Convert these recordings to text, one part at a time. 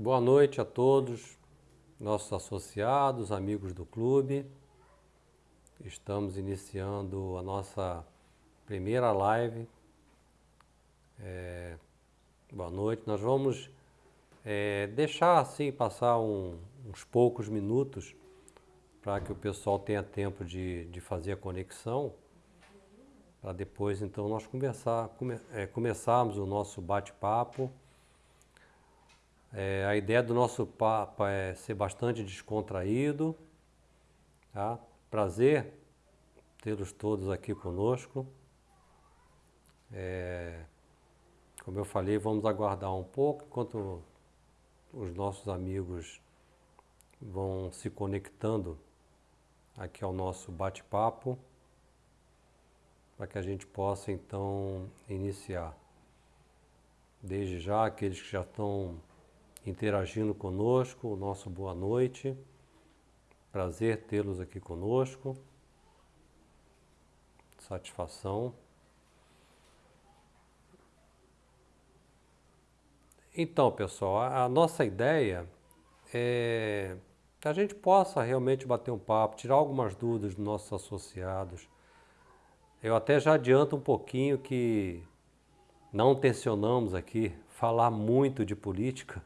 Boa noite a todos, nossos associados, amigos do clube. Estamos iniciando a nossa primeira live. É, boa noite. Nós vamos é, deixar assim passar um, uns poucos minutos para que o pessoal tenha tempo de, de fazer a conexão, para depois então nós conversar, come, é, começarmos o nosso bate-papo. É, a ideia do nosso papo é ser bastante descontraído. Tá? Prazer tê-los todos aqui conosco. É, como eu falei, vamos aguardar um pouco enquanto os nossos amigos vão se conectando aqui ao nosso bate-papo, para que a gente possa então iniciar. Desde já, aqueles que já estão interagindo conosco, o nosso boa noite. Prazer tê-los aqui conosco. Satisfação. Então, pessoal, a nossa ideia é que a gente possa realmente bater um papo, tirar algumas dúvidas dos nossos associados. Eu até já adianto um pouquinho que não tensionamos aqui falar muito de política,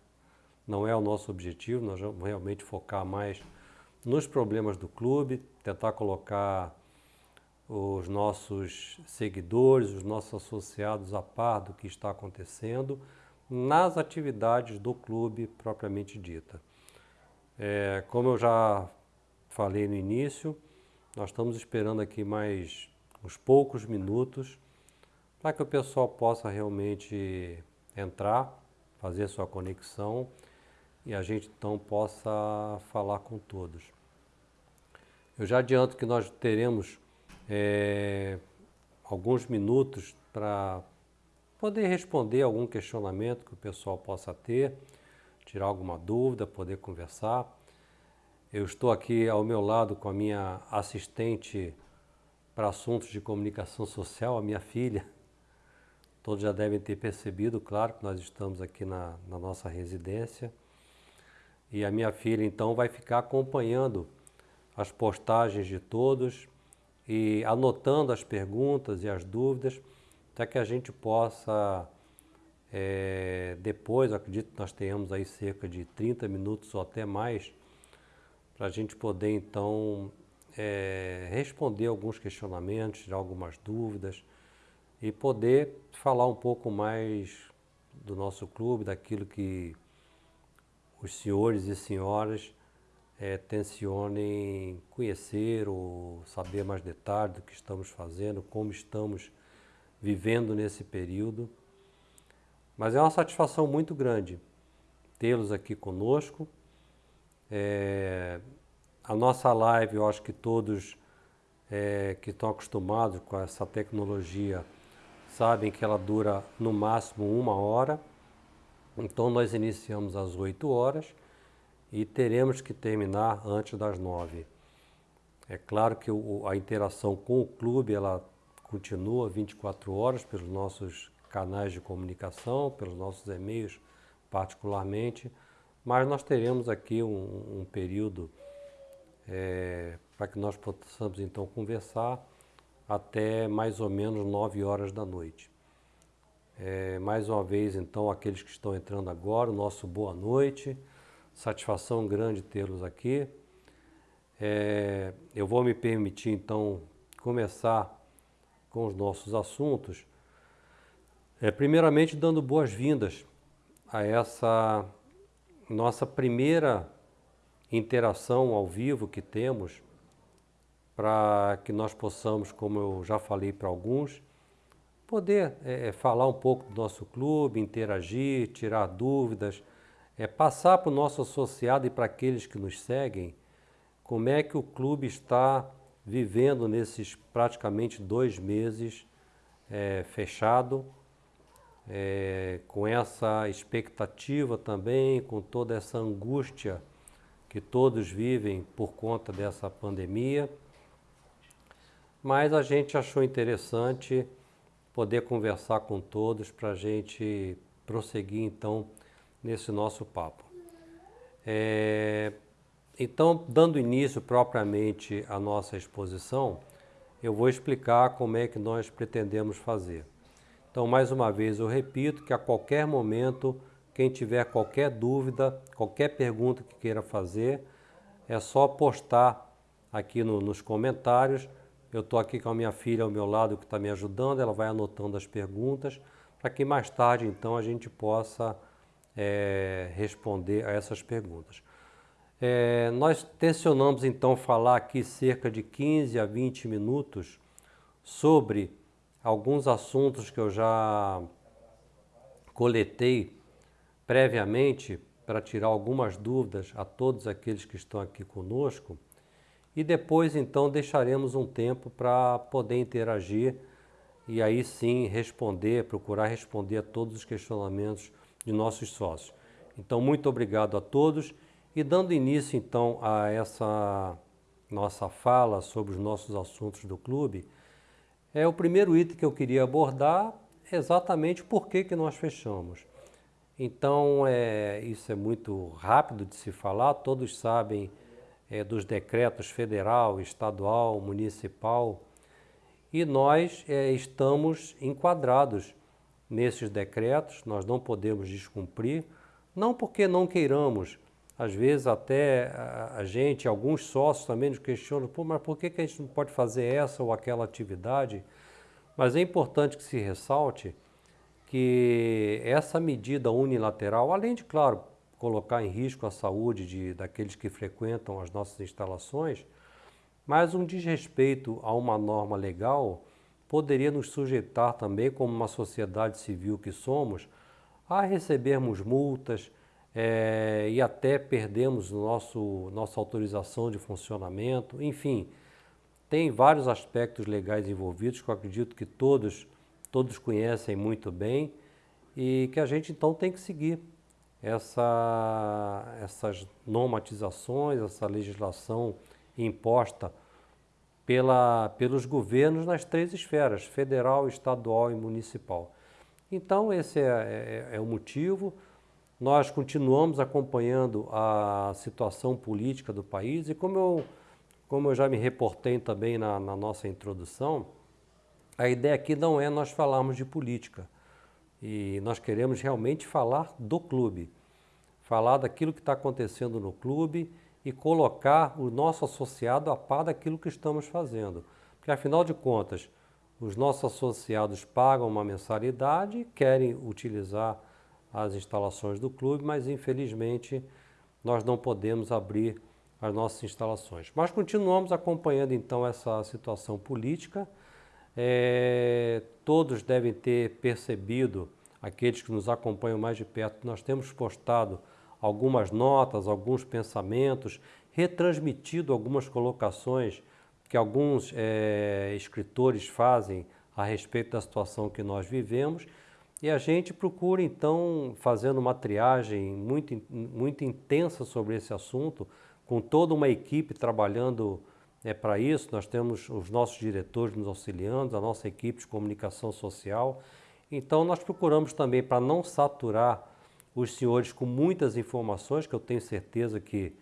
não é o nosso objetivo, nós vamos realmente focar mais nos problemas do clube, tentar colocar os nossos seguidores, os nossos associados a par do que está acontecendo nas atividades do clube propriamente dita. É, como eu já falei no início, nós estamos esperando aqui mais uns poucos minutos para que o pessoal possa realmente entrar, fazer sua conexão e a gente então possa falar com todos. Eu já adianto que nós teremos é, alguns minutos para poder responder algum questionamento que o pessoal possa ter tirar alguma dúvida, poder conversar. Eu estou aqui ao meu lado com a minha assistente para assuntos de comunicação social, a minha filha. Todos já devem ter percebido, claro, que nós estamos aqui na, na nossa residência. E a minha filha, então, vai ficar acompanhando as postagens de todos e anotando as perguntas e as dúvidas, para que a gente possa é, depois, acredito que nós tenhamos aí cerca de 30 minutos ou até mais, para a gente poder então é, responder alguns questionamentos, tirar algumas dúvidas e poder falar um pouco mais do nosso clube, daquilo que os senhores e senhoras é, tensionem conhecer ou saber mais detalhes do que estamos fazendo, como estamos vivendo nesse período. Mas é uma satisfação muito grande tê-los aqui conosco. É, a nossa live, eu acho que todos é, que estão acostumados com essa tecnologia sabem que ela dura no máximo uma hora. Então nós iniciamos às 8 horas e teremos que terminar antes das 9. É claro que o, a interação com o clube ela continua 24 horas pelos nossos canais de comunicação, pelos nossos e-mails particularmente, mas nós teremos aqui um, um período é, para que nós possamos então conversar até mais ou menos 9 horas da noite. É, mais uma vez, então, aqueles que estão entrando agora, o nosso boa noite, satisfação grande tê-los aqui. É, eu vou me permitir, então, começar com os nossos assuntos, é, primeiramente, dando boas-vindas a essa nossa primeira interação ao vivo que temos, para que nós possamos, como eu já falei para alguns, poder é, é, falar um pouco do nosso clube, interagir, tirar dúvidas, é, passar para o nosso associado e para aqueles que nos seguem como é que o clube está vivendo nesses praticamente dois meses é, fechado é, com essa expectativa também, com toda essa angústia que todos vivem por conta dessa pandemia. Mas a gente achou interessante poder conversar com todos para a gente prosseguir então nesse nosso papo. É, então, dando início propriamente à nossa exposição, eu vou explicar como é que nós pretendemos fazer. Então, mais uma vez, eu repito que a qualquer momento, quem tiver qualquer dúvida, qualquer pergunta que queira fazer, é só postar aqui no, nos comentários. Eu estou aqui com a minha filha ao meu lado que está me ajudando, ela vai anotando as perguntas, para que mais tarde, então, a gente possa é, responder a essas perguntas. É, nós tensionamos então falar aqui cerca de 15 a 20 minutos sobre alguns assuntos que eu já coletei previamente para tirar algumas dúvidas a todos aqueles que estão aqui conosco e depois então deixaremos um tempo para poder interagir e aí sim responder, procurar responder a todos os questionamentos de nossos sócios. Então muito obrigado a todos e dando início então a essa nossa fala sobre os nossos assuntos do clube, é o primeiro item que eu queria abordar exatamente por que, que nós fechamos. Então, é, isso é muito rápido de se falar, todos sabem é, dos decretos federal, estadual, municipal, e nós é, estamos enquadrados nesses decretos, nós não podemos descumprir, não porque não queiramos, às vezes até a, gente, alguns sócios também nos questionam, Pô, mas por que, que a gente não pode fazer essa ou aquela atividade? Mas é importante que se ressalte que essa medida unilateral, além de, claro, colocar em risco a saúde de, daqueles que frequentam as nossas instalações, mas um desrespeito a uma norma legal poderia nos sujeitar também, como uma sociedade civil que somos, a recebermos multas, é, e até perdemos nosso, nossa autorização de funcionamento. Enfim, tem vários aspectos legais envolvidos que eu acredito que todos, todos conhecem muito bem e que a gente então tem que seguir essa, essas normatizações, essa legislação imposta pela, pelos governos nas três esferas, federal, estadual e municipal. Então esse é, é, é o motivo. Nós continuamos acompanhando a situação política do país e como eu, como eu já me reportei também na, na nossa introdução, a ideia aqui não é nós falarmos de política. E nós queremos realmente falar do clube, falar daquilo que está acontecendo no clube e colocar o nosso associado a par daquilo que estamos fazendo. Porque, afinal de contas, os nossos associados pagam uma mensalidade querem utilizar as instalações do clube, mas infelizmente nós não podemos abrir as nossas instalações. Mas continuamos acompanhando então essa situação política. É, todos devem ter percebido, aqueles que nos acompanham mais de perto, nós temos postado algumas notas, alguns pensamentos, retransmitido algumas colocações que alguns é, escritores fazem a respeito da situação que nós vivemos. E a gente procura, então, fazendo uma triagem muito, muito intensa sobre esse assunto, com toda uma equipe trabalhando é, para isso. Nós temos os nossos diretores nos auxiliando, a nossa equipe de comunicação social. Então, nós procuramos também, para não saturar os senhores com muitas informações, que eu tenho certeza que,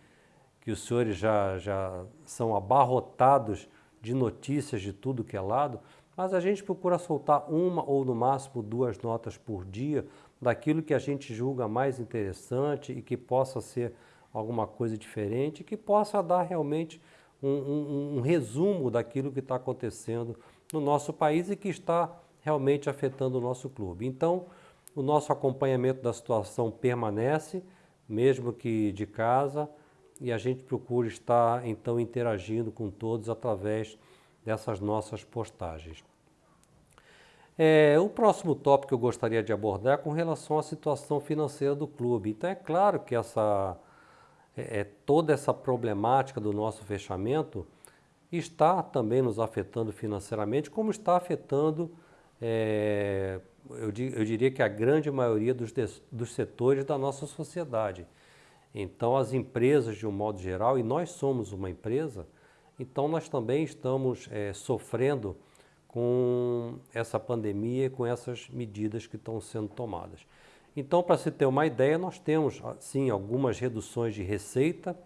que os senhores já, já são abarrotados de notícias de tudo que é lado, mas a gente procura soltar uma ou no máximo duas notas por dia daquilo que a gente julga mais interessante e que possa ser alguma coisa diferente, que possa dar realmente um, um, um resumo daquilo que está acontecendo no nosso país e que está realmente afetando o nosso clube. Então, o nosso acompanhamento da situação permanece, mesmo que de casa, e a gente procura estar então interagindo com todos através dessas nossas postagens. É, o próximo tópico que eu gostaria de abordar é com relação à situação financeira do clube. Então é claro que essa, é, é, toda essa problemática do nosso fechamento está também nos afetando financeiramente, como está afetando, é, eu, eu, diria que a grande maioria dos, dos setores da nossa sociedade. Então as empresas de um modo geral, e nós somos uma empresa, então nós também estamos é, sofrendo com essa pandemia, com essas medidas que estão sendo tomadas. Então, para se ter uma ideia, nós temos, sim, algumas reduções de receita,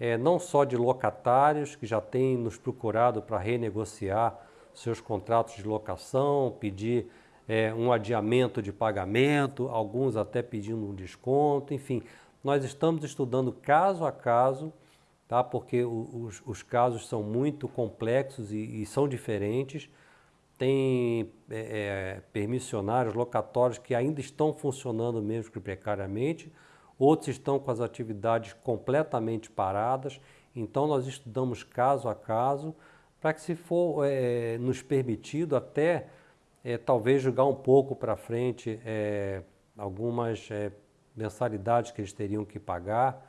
é, não só de locatários que já têm nos procurado para renegociar seus contratos de locação, pedir é, um adiamento de pagamento, alguns até pedindo um desconto, enfim. Nós estamos estudando caso a caso, tá? porque os, os casos são muito complexos e, e são diferentes. Tem é, é, permissionários, locatórios que ainda estão funcionando mesmo que precariamente, outros estão com as atividades completamente paradas. Então, nós estudamos caso a caso para que, se for é, nos permitido, até é, talvez jogar um pouco para frente é, algumas é, mensalidades que eles teriam que pagar.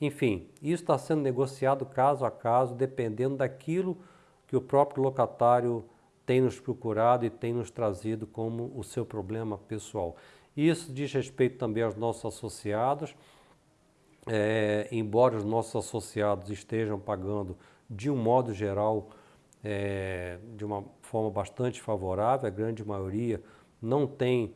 Enfim, isso está sendo negociado caso a caso, dependendo daquilo que o próprio locatário tem nos procurado e tem nos trazido como o seu problema pessoal. Isso diz respeito também aos nossos associados, é, embora os nossos associados estejam pagando de um modo geral é, de uma forma bastante favorável, a grande maioria não tem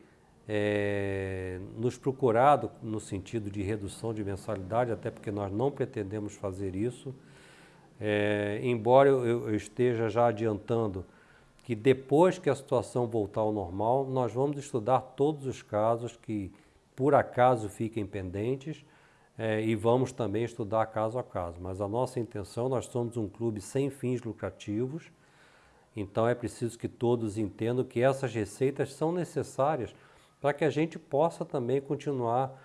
é, nos procurado no sentido de redução de mensalidade, até porque nós não pretendemos fazer isso. É, embora eu, eu, esteja já adiantando que depois que a situação voltar ao normal, nós vamos estudar todos os casos que por acaso fiquem pendentes é, e vamos também estudar caso a caso. Mas a nossa intenção, nós somos um clube sem fins lucrativos, então é preciso que todos entendam que essas receitas são necessárias para que a gente possa também continuar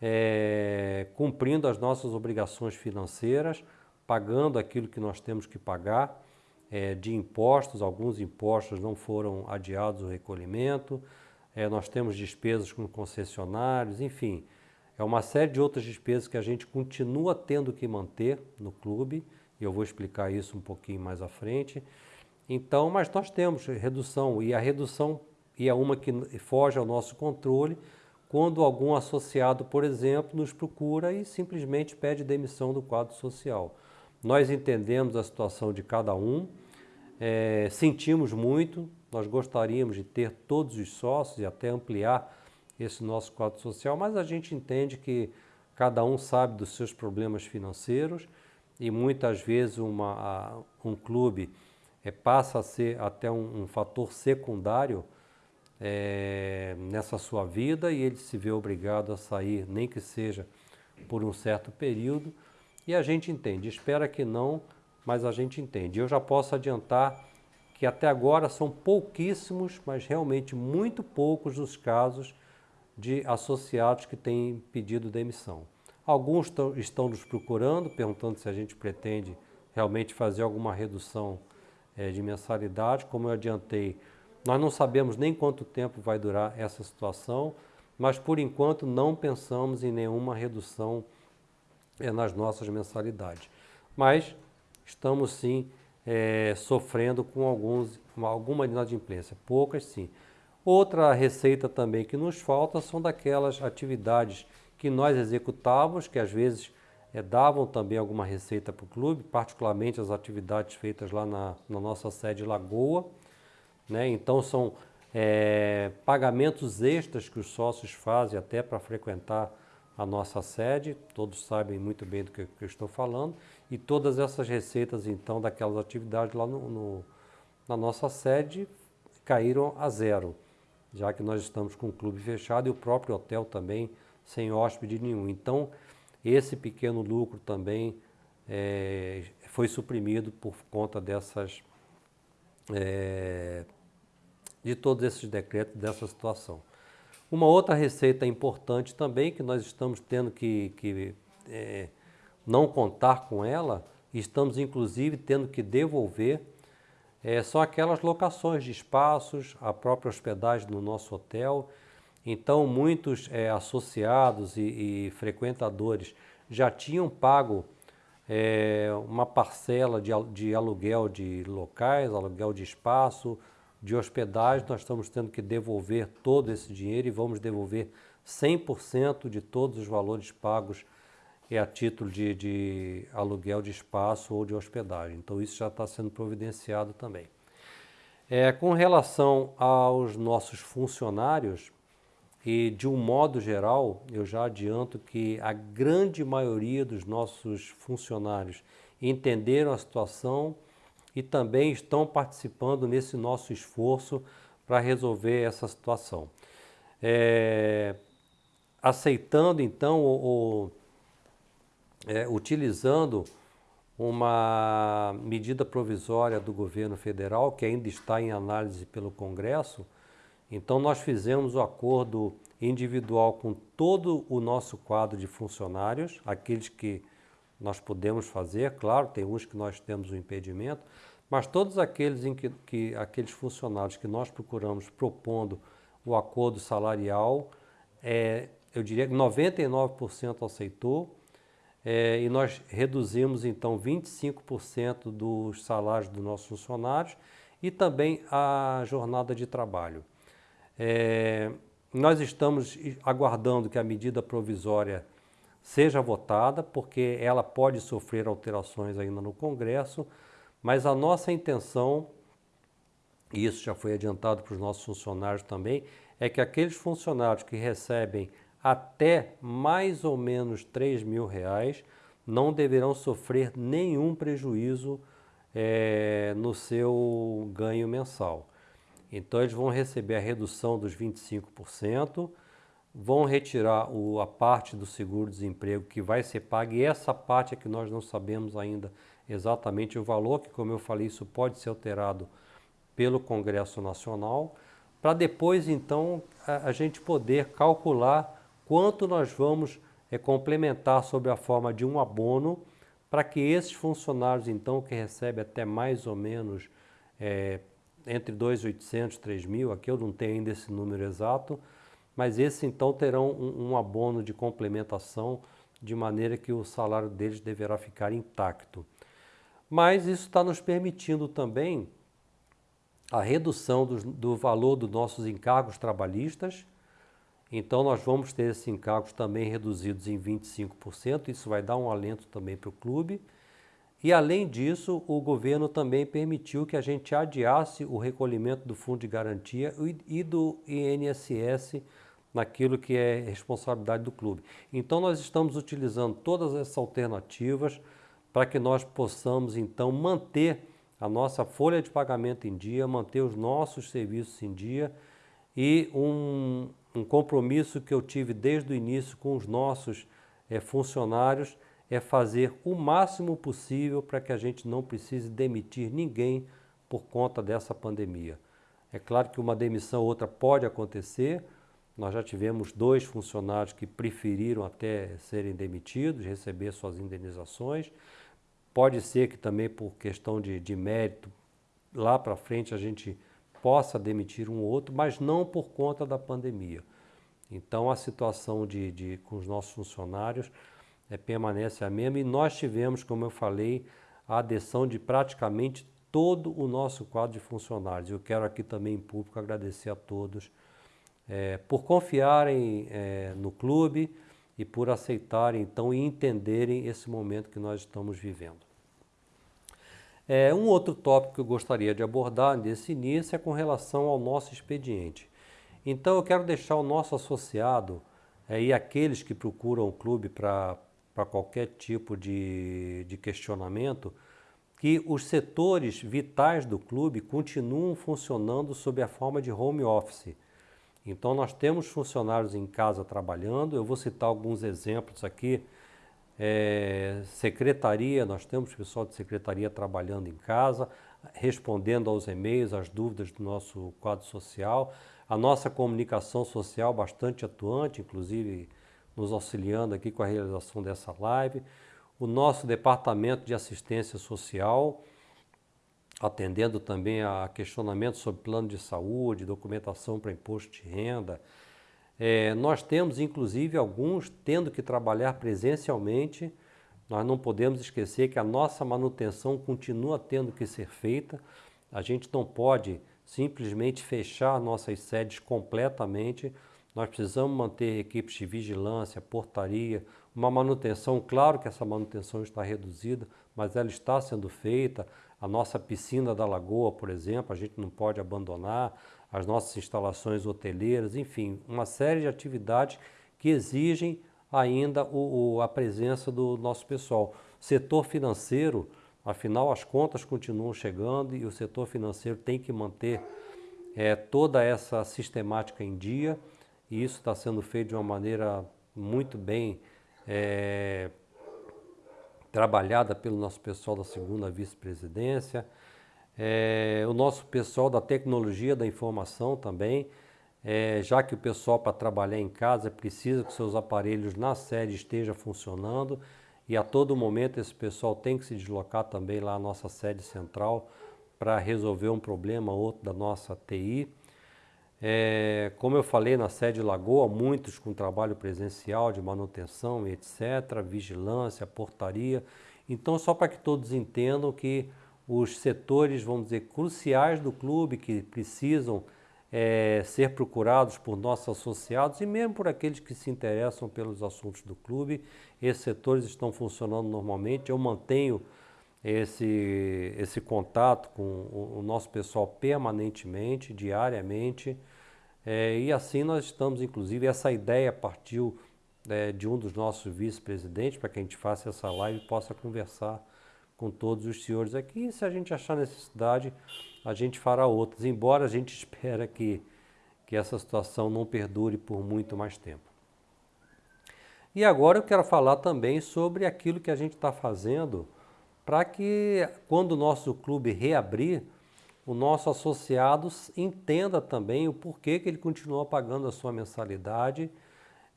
é, cumprindo as nossas obrigações financeiras, pagando aquilo que nós temos que pagar é, de impostos, alguns impostos não foram adiados o recolhimento, é, nós temos despesas com concessionários, enfim, é uma série de outras despesas que a gente continua tendo que manter no clube, e eu vou explicar isso um pouquinho mais à frente. Então, mas nós temos redução e a redução e é uma que foge ao nosso controle quando algum associado, por exemplo, nos procura e simplesmente pede demissão do quadro social. Nós entendemos a situação de cada um, é, sentimos muito, nós gostaríamos de ter todos os sócios e até ampliar esse nosso quadro social, mas a gente entende que cada um sabe dos seus problemas financeiros e muitas vezes uma, um clube é, passa a ser até um, um fator secundário é, nessa sua vida e ele se vê obrigado a sair, nem que seja por um certo período, e a gente entende. Espera que não, mas a gente entende. Eu já posso adiantar que até agora são pouquíssimos, mas realmente muito poucos os casos de associados que têm pedido demissão. Alguns estão nos procurando, perguntando se a gente pretende realmente fazer alguma redução é, de mensalidade. Como eu adiantei, nós não sabemos nem quanto tempo vai durar essa situação, mas por enquanto não pensamos em nenhuma redução é, nas nossas mensalidades. Mas estamos sim é, sofrendo com alguns, alguma inadimplência, poucas sim. Outra receita também que nos falta são daquelas atividades que nós executávamos, que às vezes é, davam também alguma receita para o clube, particularmente as atividades feitas lá na, na nossa sede Lagoa. Né? Então são é, pagamentos extras que os sócios fazem até para frequentar a nossa sede, todos sabem muito bem do que, que, eu estou falando, e todas essas receitas então daquelas atividades lá no, no, na nossa sede caíram a zero, já que nós estamos com o clube fechado e o próprio hotel também sem hóspede nenhum. Então, esse pequeno lucro também é, foi suprimido por conta dessas é, de todos esses decretos dessa situação. Uma outra receita importante também, que nós estamos tendo que, que é, não contar com ela, estamos inclusive tendo que devolver, é, são aquelas locações de espaços, a própria hospedagem no nosso hotel. Então, muitos é, associados e, e, frequentadores já tinham pago é, uma parcela de, de aluguel de locais, aluguel de espaço, de hospedagem, nós estamos tendo que devolver todo esse dinheiro e vamos devolver 100% de todos os valores pagos a título de, de, aluguel de espaço ou de hospedagem. Então isso já está sendo providenciado também. É, com relação aos nossos funcionários, e de um modo geral, eu já adianto que a grande maioria dos nossos funcionários entenderam a situação e também estão participando nesse nosso esforço para resolver essa situação. É, aceitando então ou, é, utilizando uma medida provisória do governo federal que ainda está em análise pelo Congresso, então nós fizemos o acordo individual com todo o nosso quadro de funcionários, aqueles que nós podemos fazer, claro, tem uns que nós temos o um impedimento, mas todos aqueles, em que, que, aqueles funcionários que nós procuramos propondo o acordo salarial, é, eu diria que 99% aceitou, é, e nós reduzimos então 25% dos salários dos nossos funcionários e também a jornada de trabalho. É, nós estamos aguardando que a medida provisória seja votada, porque ela pode sofrer alterações ainda no Congresso, mas a nossa intenção, e isso já foi adiantado para os nossos funcionários também, é que aqueles funcionários que recebem até mais ou menos 3 mil reais não deverão sofrer nenhum prejuízo é, no seu ganho mensal. Então eles vão receber a redução dos 25%, vão retirar o, a parte do seguro-desemprego que vai ser paga e essa parte é que nós não sabemos ainda exatamente o valor, que como eu falei, isso pode ser alterado pelo Congresso Nacional, para depois então a, a, gente poder calcular quanto nós vamos é, complementar sob a forma de um abono para que esses funcionários então que recebem até mais ou menos é, entre 2.800 e 3.000, aqui eu não tenho ainda esse número exato, mas esses então terão um, um abono de complementação de maneira que o salário deles deverá ficar intacto. Mas isso está nos permitindo também a redução do, do valor dos nossos encargos trabalhistas, então nós vamos ter esses encargos também reduzidos em 25%, isso vai dar um alento também para o clube. E além disso, o governo também permitiu que a gente adiasse o recolhimento do fundo de garantia e do INSS naquilo que é responsabilidade do clube. Então nós estamos utilizando todas essas alternativas para que nós possamos então manter a nossa folha de pagamento em dia, manter os nossos serviços em dia e um, um compromisso que eu tive desde o início com os nossos é, funcionários é fazer o máximo possível para que a gente não precise demitir ninguém por conta dessa pandemia. É claro que uma demissão ou outra pode acontecer, nós já tivemos dois funcionários que preferiram até serem demitidos, receber suas indenizações. Pode ser que também por questão de, de mérito, lá para frente a gente possa demitir um ou outro, mas não por conta da pandemia. Então a situação de, de com os nossos funcionários é, permanece a mesma e nós tivemos, como eu falei, a adesão de praticamente todo o nosso quadro de funcionários. Eu quero aqui também em público agradecer a todos é, por confiarem é, no clube e por aceitarem então e entenderem esse momento que nós estamos vivendo. É, um outro tópico que eu gostaria de abordar nesse início é com relação ao nosso expediente. Então eu quero deixar o nosso associado é, e aqueles que procuram o clube para qualquer tipo de, de questionamento, que os setores vitais do clube continuam funcionando sob a forma de home office. Então nós temos funcionários em casa trabalhando, eu vou citar alguns exemplos aqui. É, secretaria, nós temos pessoal de secretaria trabalhando em casa, respondendo aos e-mails, às dúvidas do nosso quadro social. A nossa comunicação social bastante atuante, inclusive nos auxiliando aqui com a realização dessa live. O nosso departamento de assistência social, atendendo também a questionamentos sobre plano de saúde, documentação para imposto de renda. É, nós temos, inclusive, alguns tendo que trabalhar presencialmente. Nós não podemos esquecer que a nossa manutenção continua tendo que ser feita. A gente não pode simplesmente fechar nossas sedes completamente. Nós precisamos manter equipes de vigilância, portaria, uma manutenção. Claro que essa manutenção está reduzida, mas ela está sendo feita. A nossa piscina da lagoa, por exemplo, a gente não pode abandonar. as nossas instalações hoteleiras, enfim, uma série de atividades que exigem ainda o, o, a presença do nosso pessoal. Setor financeiro, afinal as contas continuam chegando e o setor financeiro tem que manter é, toda essa sistemática em dia e isso está sendo feito de uma maneira muito bem é, trabalhada pelo nosso pessoal da segunda vice-presidência, é, o nosso pessoal da tecnologia da informação também, é, já que o pessoal para trabalhar em casa precisa que seus aparelhos na sede estejam funcionando e a todo momento esse pessoal tem que se deslocar também lá à nossa sede central para resolver um problema ou outro da nossa TI. É, como eu falei na sede Lagoa, muitos com trabalho presencial de manutenção e etc., vigilância, portaria. Então, só para que todos entendam que os setores, vamos dizer, cruciais do clube que precisam é, ser procurados por nossos associados e mesmo por aqueles que se interessam pelos assuntos do clube, esses setores estão funcionando normalmente. Eu mantenho esse, esse contato com o, o nosso pessoal permanentemente, diariamente. É, e assim nós estamos, inclusive, essa ideia partiu é, de um dos nossos vice-presidentes para que a gente faça essa live e possa conversar com todos os senhores aqui. E se a gente achar necessidade, a gente fará outras, embora a gente espera que, que essa situação não perdure por muito mais tempo. E agora eu quero falar também sobre aquilo que a gente está fazendo para que quando o nosso clube reabrir, o nosso associado entenda também o porquê que ele continua pagando a sua mensalidade,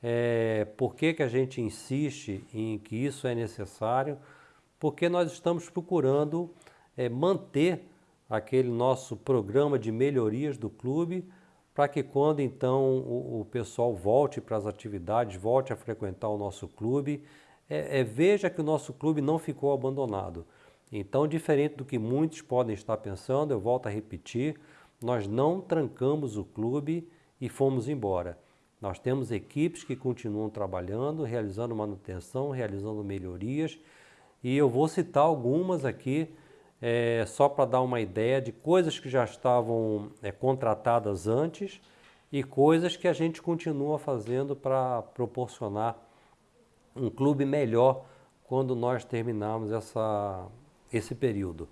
é, que a gente insiste em que isso é necessário, porque nós estamos procurando é, manter aquele nosso programa de melhorias do clube para que quando então o, o pessoal volte para as atividades, volte a frequentar o nosso clube, é, é, veja que o nosso clube não ficou abandonado. Então, diferente do que muitos podem estar pensando, eu volto a repetir, nós não trancamos o clube e fomos embora. Nós temos equipes que continuam trabalhando, realizando manutenção, realizando melhorias, e eu vou citar algumas aqui, é, só para dar uma ideia de coisas que já estavam é, contratadas antes e coisas que a gente continua fazendo para proporcionar um clube melhor quando nós terminarmos essa, esse período.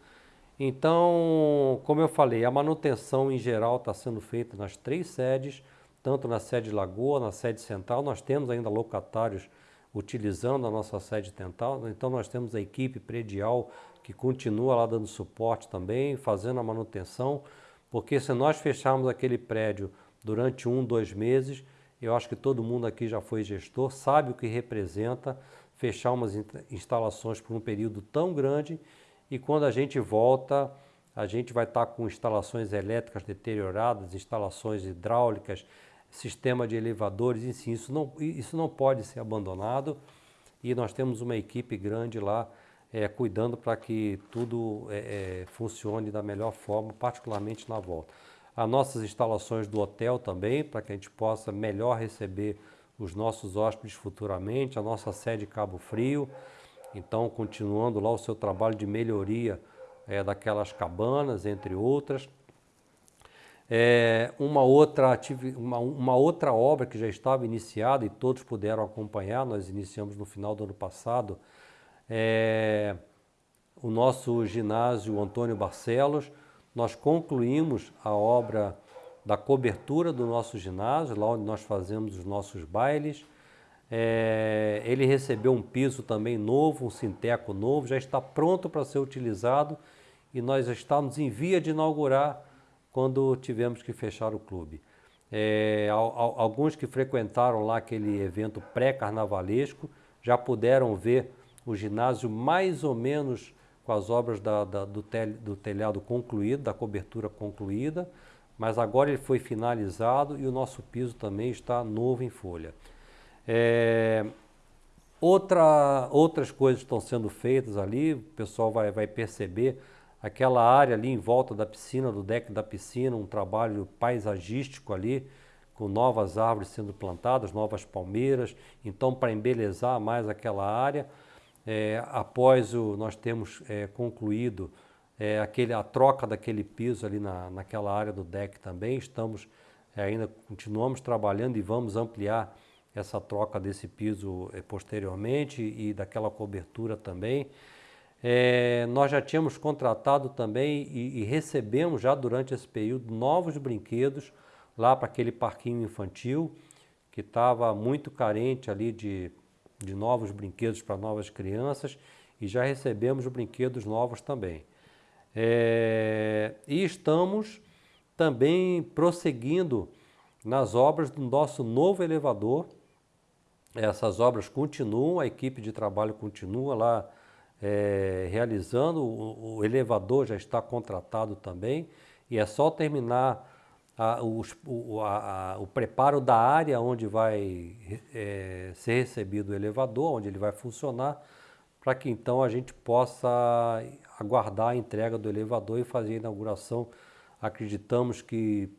Então, como eu falei, a manutenção em geral está sendo feita nas três sedes, tanto na sede Lagoa, na sede central, nós temos ainda locatários utilizando a nossa sede central, então nós temos a equipe predial que continua lá dando suporte também, fazendo a manutenção, porque se nós fecharmos aquele prédio durante um, dois meses, eu acho que todo mundo aqui já foi gestor, sabe o que representa fechar umas instalações por um período tão grande e quando a gente volta, a gente vai estar com instalações elétricas deterioradas, instalações hidráulicas, sistema de elevadores, enfim, isso não, isso não pode ser abandonado e nós temos uma equipe grande lá é, cuidando para que tudo é, funcione da melhor forma, particularmente na volta. As nossas instalações do hotel também, para que a gente possa melhor receber os nossos hóspedes futuramente, a nossa sede Cabo Frio, então continuando lá o seu trabalho de melhoria é, daquelas cabanas, entre outras. É, uma, outra uma, uma outra obra que já estava iniciada e todos puderam acompanhar, nós iniciamos no final do ano passado, é, o nosso ginásio Antônio Barcelos, nós concluímos a obra da cobertura do nosso ginásio, lá onde nós fazemos os nossos bailes. É, ele recebeu um piso também novo, um sinteco novo, já está pronto para ser utilizado e nós estamos em via de inaugurar quando tivemos que fechar o clube. É, alguns que frequentaram lá aquele evento pré-carnavalesco já puderam ver o ginásio mais ou menos com as obras da, da, do, tel, do telhado concluído, da cobertura concluída, mas agora ele foi finalizado e o nosso piso também está novo em folha. É, outra, outras coisas estão sendo feitas ali, o pessoal vai, vai perceber aquela área ali em volta da piscina, do deck da piscina, um trabalho paisagístico ali, com novas árvores sendo plantadas, novas palmeiras, então para embelezar mais aquela área. É, após o, nós temos é, concluído é, aquele, a troca daquele piso ali na, naquela área do deck também. Estamos é, ainda continuamos trabalhando e vamos ampliar essa troca desse piso é, posteriormente e daquela cobertura também. É, nós já tínhamos contratado também e, e, recebemos já durante esse período novos brinquedos lá para aquele parquinho infantil que estava muito carente ali de, de novos brinquedos para novas crianças e já recebemos brinquedos novos também. É, e estamos também prosseguindo nas obras do nosso novo elevador. Essas obras continuam, a equipe de trabalho continua lá é, realizando, o, o, elevador já está contratado também, e é só terminar a, o, a, a, o, preparo da área onde vai é, ser recebido o elevador, onde ele vai funcionar, para que então a gente possa aguardar a entrega do elevador e fazer a inauguração. Acreditamos que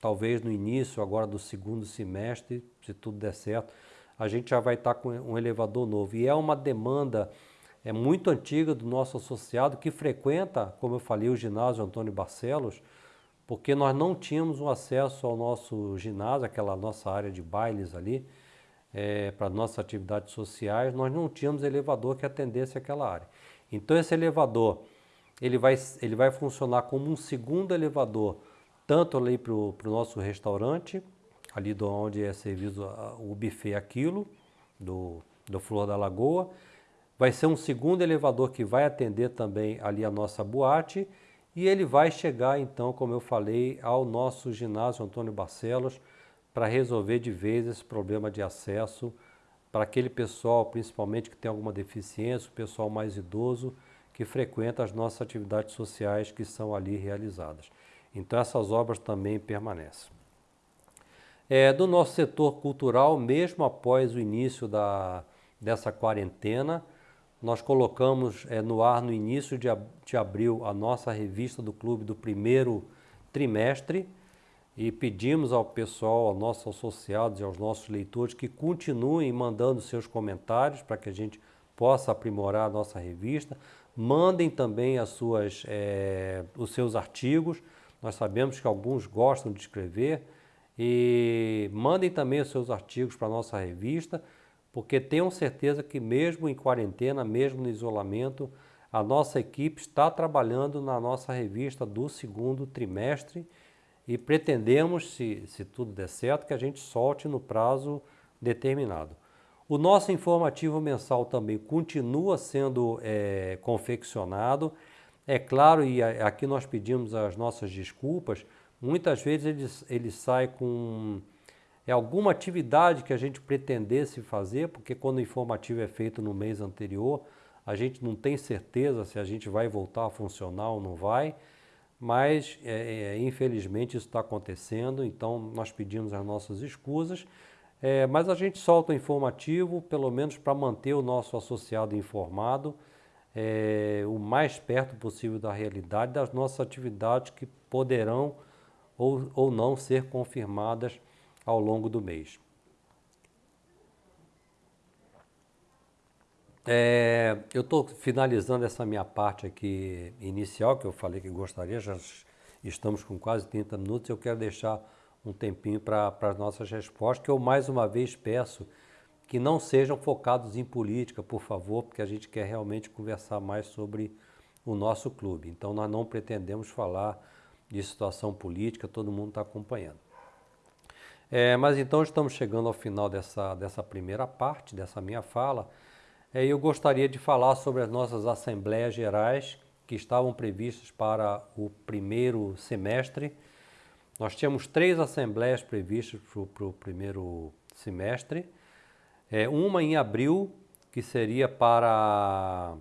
talvez no início agora do segundo semestre, se tudo der certo, a gente já vai estar com um elevador novo. E é uma demanda é muito antiga do nosso associado que frequenta, como eu falei, o ginásio Antônio Barcelos, porque nós não tínhamos um acesso ao nosso ginásio, aquela nossa área de bailes ali, é, para nossas atividades sociais, nós não tínhamos elevador que atendesse aquela área. Então esse elevador, ele vai, ele vai funcionar como um segundo elevador, tanto ali para o nosso restaurante, ali do onde é servido o buffet aquilo, do, do Flor da Lagoa, Vai ser um segundo elevador que vai atender também ali a nossa boate e ele vai chegar então, como eu falei, ao nosso ginásio Antônio Barcelos para resolver de vez esse problema de acesso para aquele pessoal, principalmente que tem alguma deficiência, o pessoal mais idoso que frequenta as nossas atividades sociais que são ali realizadas. Então essas obras também permanecem. É, do nosso setor cultural, mesmo após o início da, dessa quarentena, nós colocamos é, no ar no início de, de abril a nossa revista do clube do primeiro trimestre e pedimos ao pessoal, aos nossos associados e aos nossos leitores que continuem mandando seus comentários para que a gente possa aprimorar a nossa revista. Mandem também as suas, é, os seus artigos. Nós sabemos que alguns gostam de escrever e mandem também os seus artigos para a nossa revista porque tenham certeza que mesmo em quarentena, mesmo no isolamento, a nossa equipe está trabalhando na nossa revista do segundo trimestre e pretendemos, se, se tudo der certo, que a gente solte no prazo determinado. O nosso informativo mensal também continua sendo é, confeccionado. É claro, e aqui nós pedimos as nossas desculpas, muitas vezes ele, ele sai com é alguma atividade que a gente pretendesse fazer, porque quando o informativo é feito no mês anterior, a gente não tem certeza se a gente vai voltar a funcionar ou não vai, mas é, é, infelizmente isso está acontecendo, então nós pedimos as nossas escusas, é, mas a gente solta o informativo, pelo menos para manter o nosso associado informado, é, o mais perto possível da realidade das nossas atividades que poderão ou, ou não ser confirmadas ao longo do mês. É, eu estou finalizando essa minha parte aqui inicial, que eu falei que gostaria, já estamos com quase 30 minutos, eu quero deixar um tempinho para as nossas respostas, que eu mais uma vez peço que não sejam focados em política, por favor, porque a gente quer realmente conversar mais sobre o nosso clube. Então nós não pretendemos falar de situação política, todo mundo está acompanhando. É, mas então estamos chegando ao final dessa, dessa primeira parte, dessa minha fala. É, eu gostaria de falar sobre as nossas assembleias gerais que estavam previstas para o primeiro semestre. Nós tínhamos três assembleias previstas para o primeiro semestre. É, uma em abril, que seria para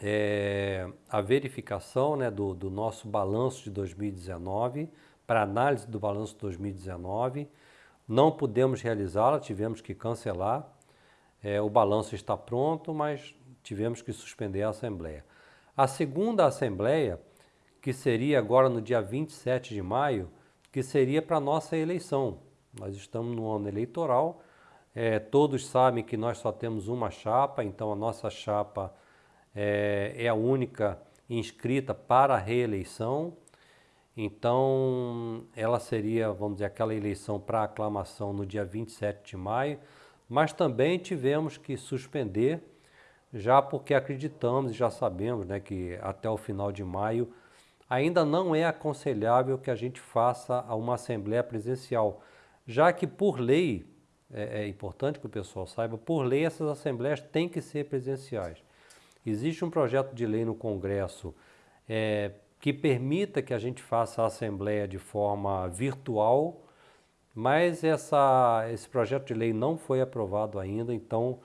é, a verificação né, do, do nosso balanço de 2019 para análise do balanço 2019. Não pudemos realizá-la, tivemos que cancelar. É, o balanço está pronto, mas tivemos que suspender a Assembleia. A segunda Assembleia, que seria agora no dia 27 de maio, que seria para a nossa eleição. Nós estamos no ano eleitoral, é, todos sabem que nós só temos uma chapa, então a nossa chapa é, é a única inscrita para a reeleição. Então, ela seria, vamos dizer, aquela eleição para aclamação no dia 27 de maio, mas também tivemos que suspender, já porque acreditamos e já sabemos né, que até o final de maio ainda não é aconselhável que a gente faça uma assembleia presencial, já que por lei, é, é importante que o pessoal saiba, por lei essas assembleias têm que ser presenciais. Existe um projeto de lei no Congresso é, que permita que a gente faça a assembleia de forma virtual, mas essa, esse projeto de lei não foi aprovado ainda, então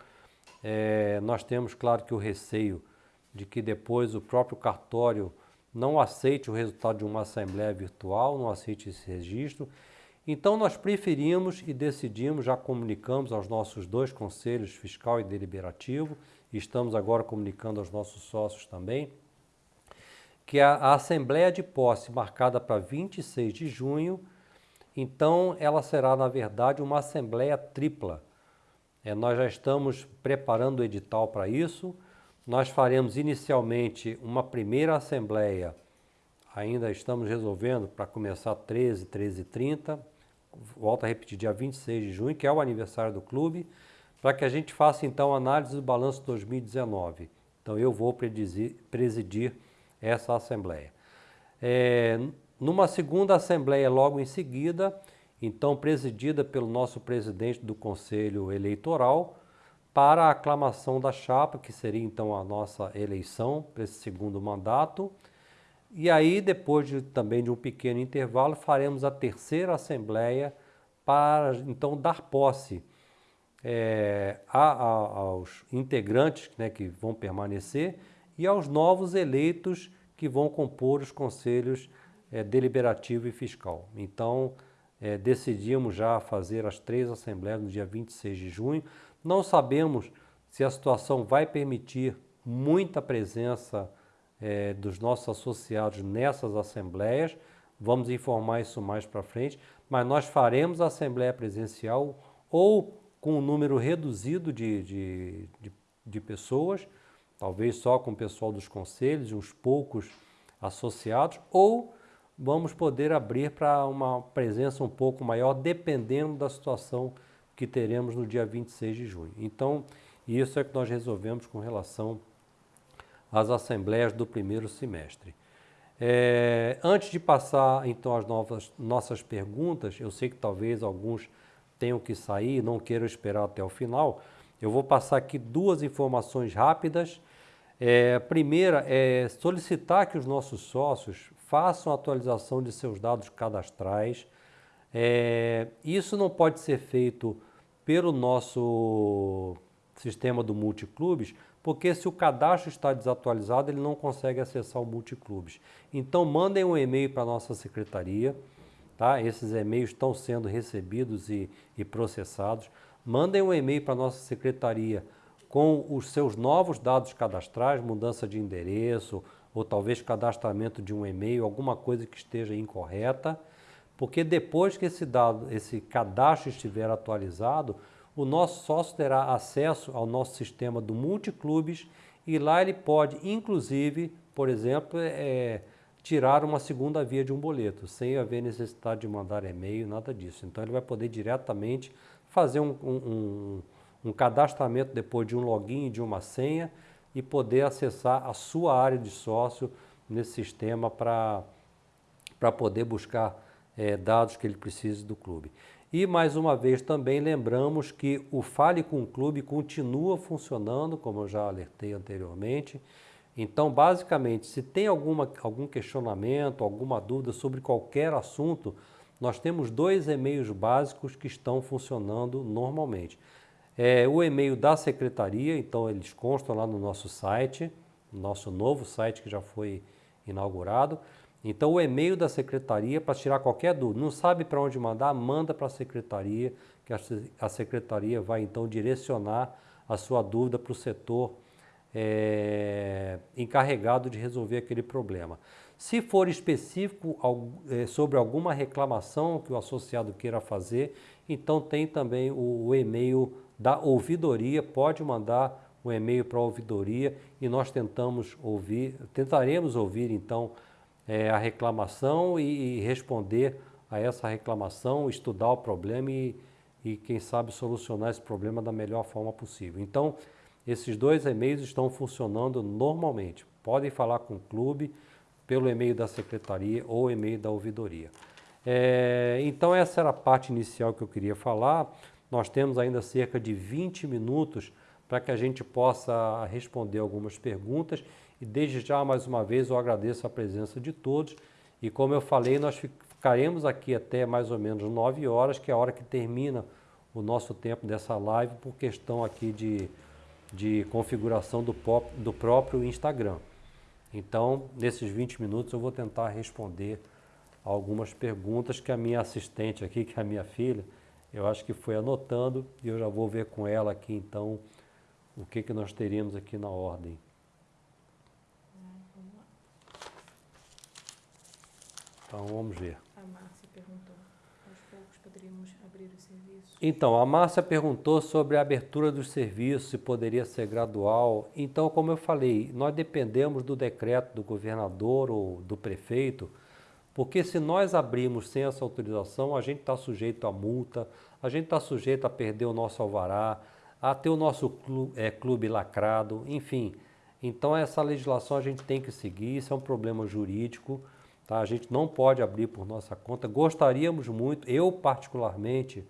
é, nós temos, claro, que o receio de que depois o próprio cartório não aceite o resultado de uma assembleia virtual, não aceite esse registro. Então nós preferimos e decidimos, já comunicamos aos nossos dois conselhos, fiscal e deliberativo, estamos agora comunicando aos nossos sócios também, que a, a assembleia de posse marcada para 26 de junho, então ela será na verdade uma assembleia tripla. É, nós já estamos preparando o edital para isso, nós faremos inicialmente uma primeira assembleia, ainda estamos resolvendo para começar 13, 13 e 30, volto a repetir, dia 26 de junho, que é o aniversário do clube, para que a gente faça então a análise do balanço 2019. Então eu vou presidir essa assembleia. É, numa segunda assembleia logo em seguida, então presidida pelo nosso presidente do Conselho Eleitoral, para a aclamação da chapa, que seria então a nossa eleição para esse segundo mandato. E aí, depois de, também de um pequeno intervalo, faremos a terceira assembleia para então dar posse é, a, a, aos integrantes né, que vão permanecer e aos novos eleitos que vão compor os conselhos é, deliberativo e fiscal. Então, é, decidimos já fazer as três assembleias no dia 26 de junho. Não sabemos se a situação vai permitir muita presença é, dos nossos associados nessas assembleias. Vamos informar isso mais para frente, mas nós faremos a assembleia presencial ou com um número reduzido de, de, de, de pessoas, talvez só com o pessoal dos conselhos uns poucos associados, ou vamos poder abrir para uma presença um pouco maior, dependendo da situação que teremos no dia 26 de junho. Então, isso é que nós resolvemos com relação às assembleias do primeiro semestre. É, antes de passar então às novas, nossas perguntas, eu sei que talvez alguns tenham que sair, não queiram esperar até o final, eu vou passar aqui duas informações rápidas. É, primeira é solicitar que os nossos sócios façam atualização de seus dados cadastrais. É, isso não pode ser feito pelo nosso sistema do multiclubes, porque se o cadastro está desatualizado, ele não consegue acessar o multiclubes. Então mandem um e-mail para a nossa secretaria, tá? Esses e-mails estão sendo recebidos e, e processados. Mandem um e-mail para a nossa secretaria com os seus novos dados cadastrais, mudança de endereço, ou talvez cadastramento de um e-mail, alguma coisa que esteja incorreta porque depois que esse dado, esse cadastro estiver atualizado, o nosso sócio terá acesso ao nosso sistema do multiclubes e lá ele pode, inclusive, por exemplo, é, tirar uma segunda via de um boleto, sem haver necessidade de mandar e-mail, nada disso. Então ele vai poder diretamente fazer um, um, um cadastramento depois de um login e de uma senha e poder acessar a sua área de sócio nesse sistema para poder buscar é, dados que ele precise do clube. E mais uma vez também lembramos que o Fale com o Clube continua funcionando, como eu já alertei anteriormente. Então, basicamente, se tem alguma, algum questionamento, alguma dúvida sobre qualquer assunto, nós temos dois e-mails básicos que estão funcionando normalmente. É o e-mail da secretaria, então eles constam lá no nosso site, nosso novo site que já foi inaugurado. Então, o e-mail da secretaria para tirar qualquer dúvida. Não sabe para onde mandar? Manda para a secretaria, que a secretaria vai então direcionar a sua dúvida para o setor é, encarregado de resolver aquele problema. Se for específico é, sobre alguma reclamação que o associado queira fazer, então tem também o, e-mail da ouvidoria, pode mandar um e-mail para a ouvidoria e nós tentamos ouvir, tentaremos ouvir então é, a reclamação e, e, responder a essa reclamação, estudar o problema e, e, quem sabe, solucionar esse problema da melhor forma possível. Então, esses dois e-mails estão funcionando normalmente. Podem falar com o clube pelo e-mail da secretaria ou e-mail da ouvidoria. É, então, essa era a parte inicial que eu queria falar. Nós temos ainda cerca de 20 minutos para que a gente possa responder algumas perguntas. E desde já, mais uma vez, eu agradeço a presença de todos. E como eu falei, nós ficaremos aqui até mais ou menos 9 horas, que é a hora que termina o nosso tempo dessa live, por questão aqui de, de configuração do, pop, do próprio Instagram. Então, nesses 20 minutos, eu vou tentar responder algumas perguntas que a minha assistente aqui, que é a minha filha, eu acho que foi anotando e eu já vou ver com ela aqui então o que, que nós teríamos aqui na ordem. Então vamos ver. A Márcia perguntou, aos poucos poderíamos? Então, a Márcia perguntou sobre a abertura dos serviços, se poderia ser gradual. Então, como eu falei, nós dependemos do decreto do governador ou do prefeito, porque se nós abrirmos sem essa autorização, a gente está sujeito a multa, a gente está sujeito a perder o nosso alvará, a ter o nosso clube, é, clube lacrado, enfim. Então essa legislação a gente tem que seguir, isso é um problema jurídico, tá? a gente não pode abrir por nossa conta. Gostaríamos muito, eu particularmente,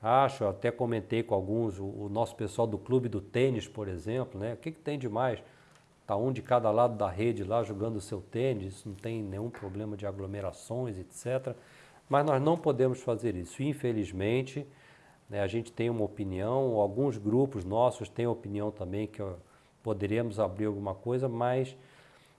acho, até comentei com alguns, o, o nosso pessoal do clube do tênis, por exemplo, né? o que, que tem de mais? Está um de cada lado da rede lá jogando o seu tênis, não tem nenhum problema de aglomerações, etc. Mas nós não podemos fazer isso. Infelizmente, né, a gente tem uma opinião, alguns grupos nossos têm opinião também que poderíamos abrir alguma coisa, mas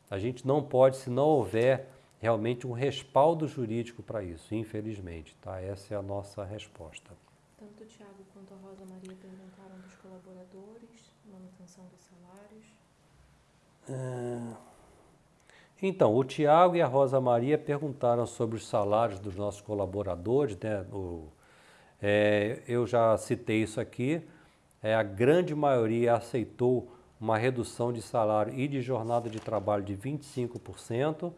a gente não pode se não houver realmente um respaldo jurídico para isso, infelizmente. Tá? Essa é a nossa resposta. Tanto o Tiago quanto a Rosa Maria perguntaram dos colaboradores, manutenção dos salários. É, então, o Tiago e a Rosa Maria perguntaram sobre os salários dos nossos colaboradores. Né? O, é, eu já citei isso aqui. É, a grande maioria aceitou uma redução de salário e de jornada de trabalho de 25%.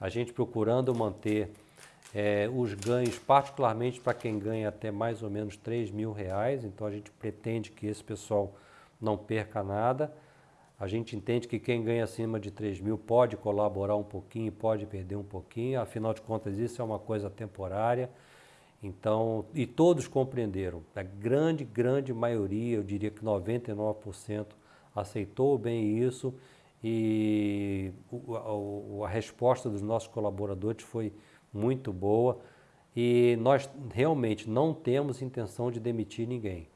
A gente procurando manter é, os ganhos, particularmente para quem ganha até mais ou menos 3 mil reais. Então, a gente pretende que esse pessoal não perca nada. A gente entende que quem ganha acima de 3 mil pode colaborar um pouquinho, pode perder um pouquinho, afinal de contas isso é uma coisa temporária. Então, e todos compreenderam, a grande, grande maioria, eu diria que 99% aceitou bem isso e a, resposta dos nossos colaboradores foi muito boa e nós realmente não temos intenção de demitir ninguém.